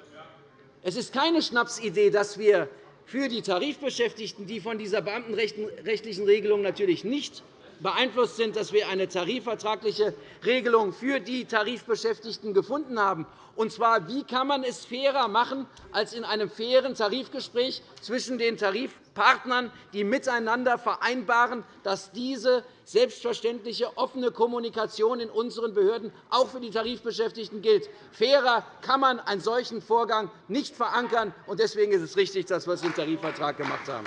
Speaker 7: Es ist keine Schnapsidee, dass wir für die Tarifbeschäftigten, die von dieser beamtenrechtlichen Regelung natürlich nicht beeinflusst sind, dass wir eine tarifvertragliche Regelung für die Tarifbeschäftigten gefunden haben. Und zwar, wie kann man es fairer machen als in einem fairen Tarifgespräch zwischen den Tarifpartnern, die miteinander vereinbaren, dass diese selbstverständliche offene Kommunikation in unseren Behörden auch für die Tarifbeschäftigten gilt. Fairer kann man einen solchen Vorgang nicht verankern. Deswegen ist es richtig, dass wir es im Tarifvertrag gemacht haben.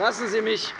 Speaker 7: Lassen Sie mich,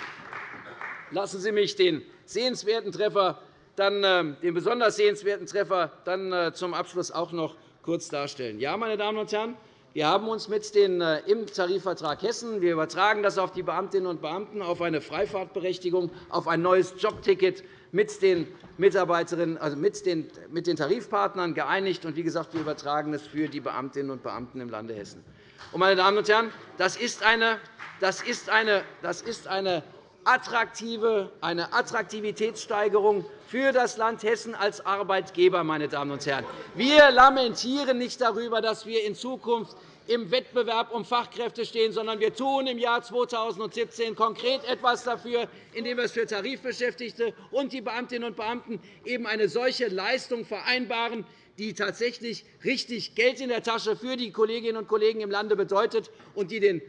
Speaker 7: lassen Sie mich den sehenswerten Treffer, dann, äh, den besonders sehenswerten Treffer dann äh, zum Abschluss auch noch kurz darstellen. Ja, meine Damen und Herren, wir haben uns mit den, äh, im Tarifvertrag Hessen wir übertragen das auf die Beamtinnen und Beamten, auf eine Freifahrtberechtigung, auf ein neues Jobticket mit den Mitarbeiterinnen, also mit den, mit den Tarifpartnern geeinigt. Und wie gesagt, wir übertragen es für die Beamtinnen und Beamten im Lande Hessen. Und, meine Damen und Herren, das ist eine das ist eine, das ist eine attraktive, eine Attraktivitätssteigerung für das Land Hessen als Arbeitgeber. Meine Damen und Herren. Wir lamentieren nicht darüber, dass wir in Zukunft im Wettbewerb um Fachkräfte stehen, sondern wir tun im Jahr 2017 konkret etwas dafür, indem wir es für Tarifbeschäftigte und die Beamtinnen und Beamten eben eine solche Leistung vereinbaren, die tatsächlich richtig Geld in der Tasche für die Kolleginnen und Kollegen im Lande bedeutet und die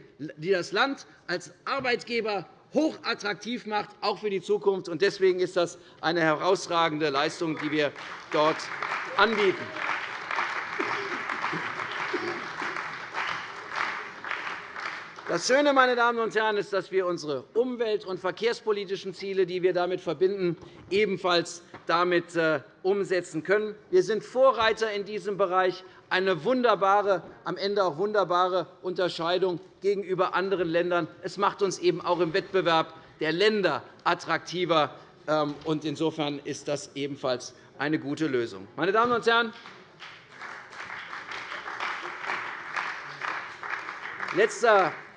Speaker 7: das Land als Arbeitgeber hochattraktiv macht, auch für die Zukunft. Deswegen ist das eine herausragende Leistung, die wir dort anbieten. Das Schöne, meine Damen und Herren, ist, dass wir unsere umwelt- und verkehrspolitischen Ziele, die wir damit verbinden, ebenfalls damit äh, umsetzen können. Wir sind Vorreiter in diesem Bereich, eine wunderbare, am Ende auch wunderbare Unterscheidung gegenüber anderen Ländern. Es macht uns eben auch im Wettbewerb der Länder attraktiver. Ähm, insofern ist das ebenfalls eine gute Lösung. Meine Damen und Herren,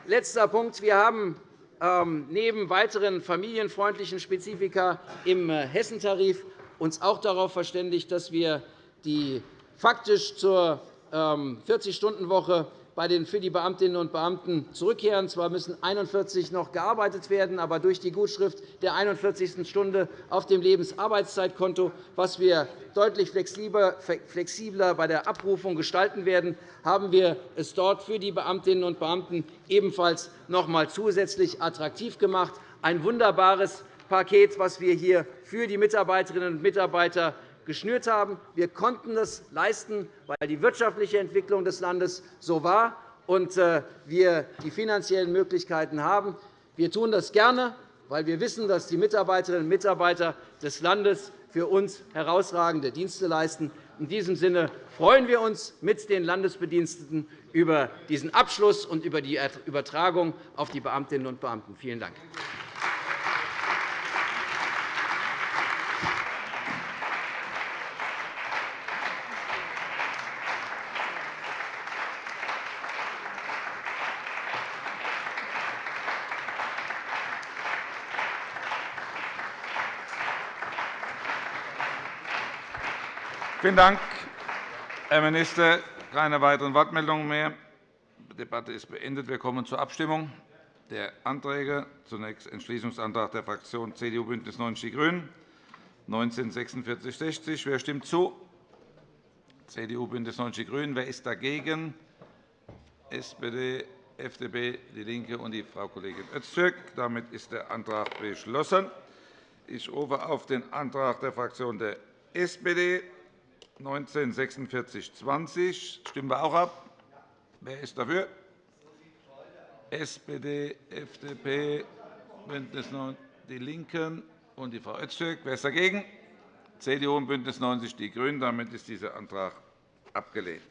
Speaker 7: letzter Punkt. Wir haben ähm, neben weiteren familienfreundlichen Spezifika im äh, Hessentarif uns auch darauf verständigt, dass wir die faktisch zur 40-Stunden-Woche ähm, für die Beamtinnen und Beamten zurückkehren. Zwar müssen 41 noch gearbeitet werden, aber durch die Gutschrift der 41. Stunde auf dem Lebensarbeitszeitkonto, was wir deutlich flexibler bei der Abrufung gestalten werden, haben wir es dort für die Beamtinnen und Beamten ebenfalls noch einmal zusätzlich attraktiv gemacht. ein wunderbares Paket, das wir hier für die Mitarbeiterinnen und Mitarbeiter geschnürt haben. Wir konnten das leisten, weil die wirtschaftliche Entwicklung des Landes so war und äh, wir die finanziellen Möglichkeiten haben. Wir tun das gerne, weil wir wissen, dass die Mitarbeiterinnen und Mitarbeiter des Landes für uns herausragende Dienste leisten. In diesem Sinne freuen wir uns mit den Landesbediensteten über diesen Abschluss und über die Übertragung auf die Beamtinnen und Beamten. Vielen Dank.
Speaker 8: Vielen Dank, Herr Minister. Keine weiteren Wortmeldungen mehr. Die Debatte ist beendet. Wir kommen zur Abstimmung der Anträge. Zunächst Entschließungsantrag der Fraktionen CDU, BÜNDNIS 90 die GRÜNEN 194660. Wer stimmt zu? CDU, BÜNDNIS 90 die GRÜNEN. Wer ist dagegen? SPD, FDP, DIE LINKE und die Frau Kollegin Öztürk. Damit ist der Antrag beschlossen. Ich rufe auf den Antrag der Fraktion der SPD 194620 stimmen wir auch ab. Wer ist dafür? SPD, FDP, BÜNDNIS 90 die LINKEN und die Frau Öztürk. Wer ist dagegen? CDU und BÜNDNIS 90 die GRÜNEN. Damit ist dieser Antrag abgelehnt.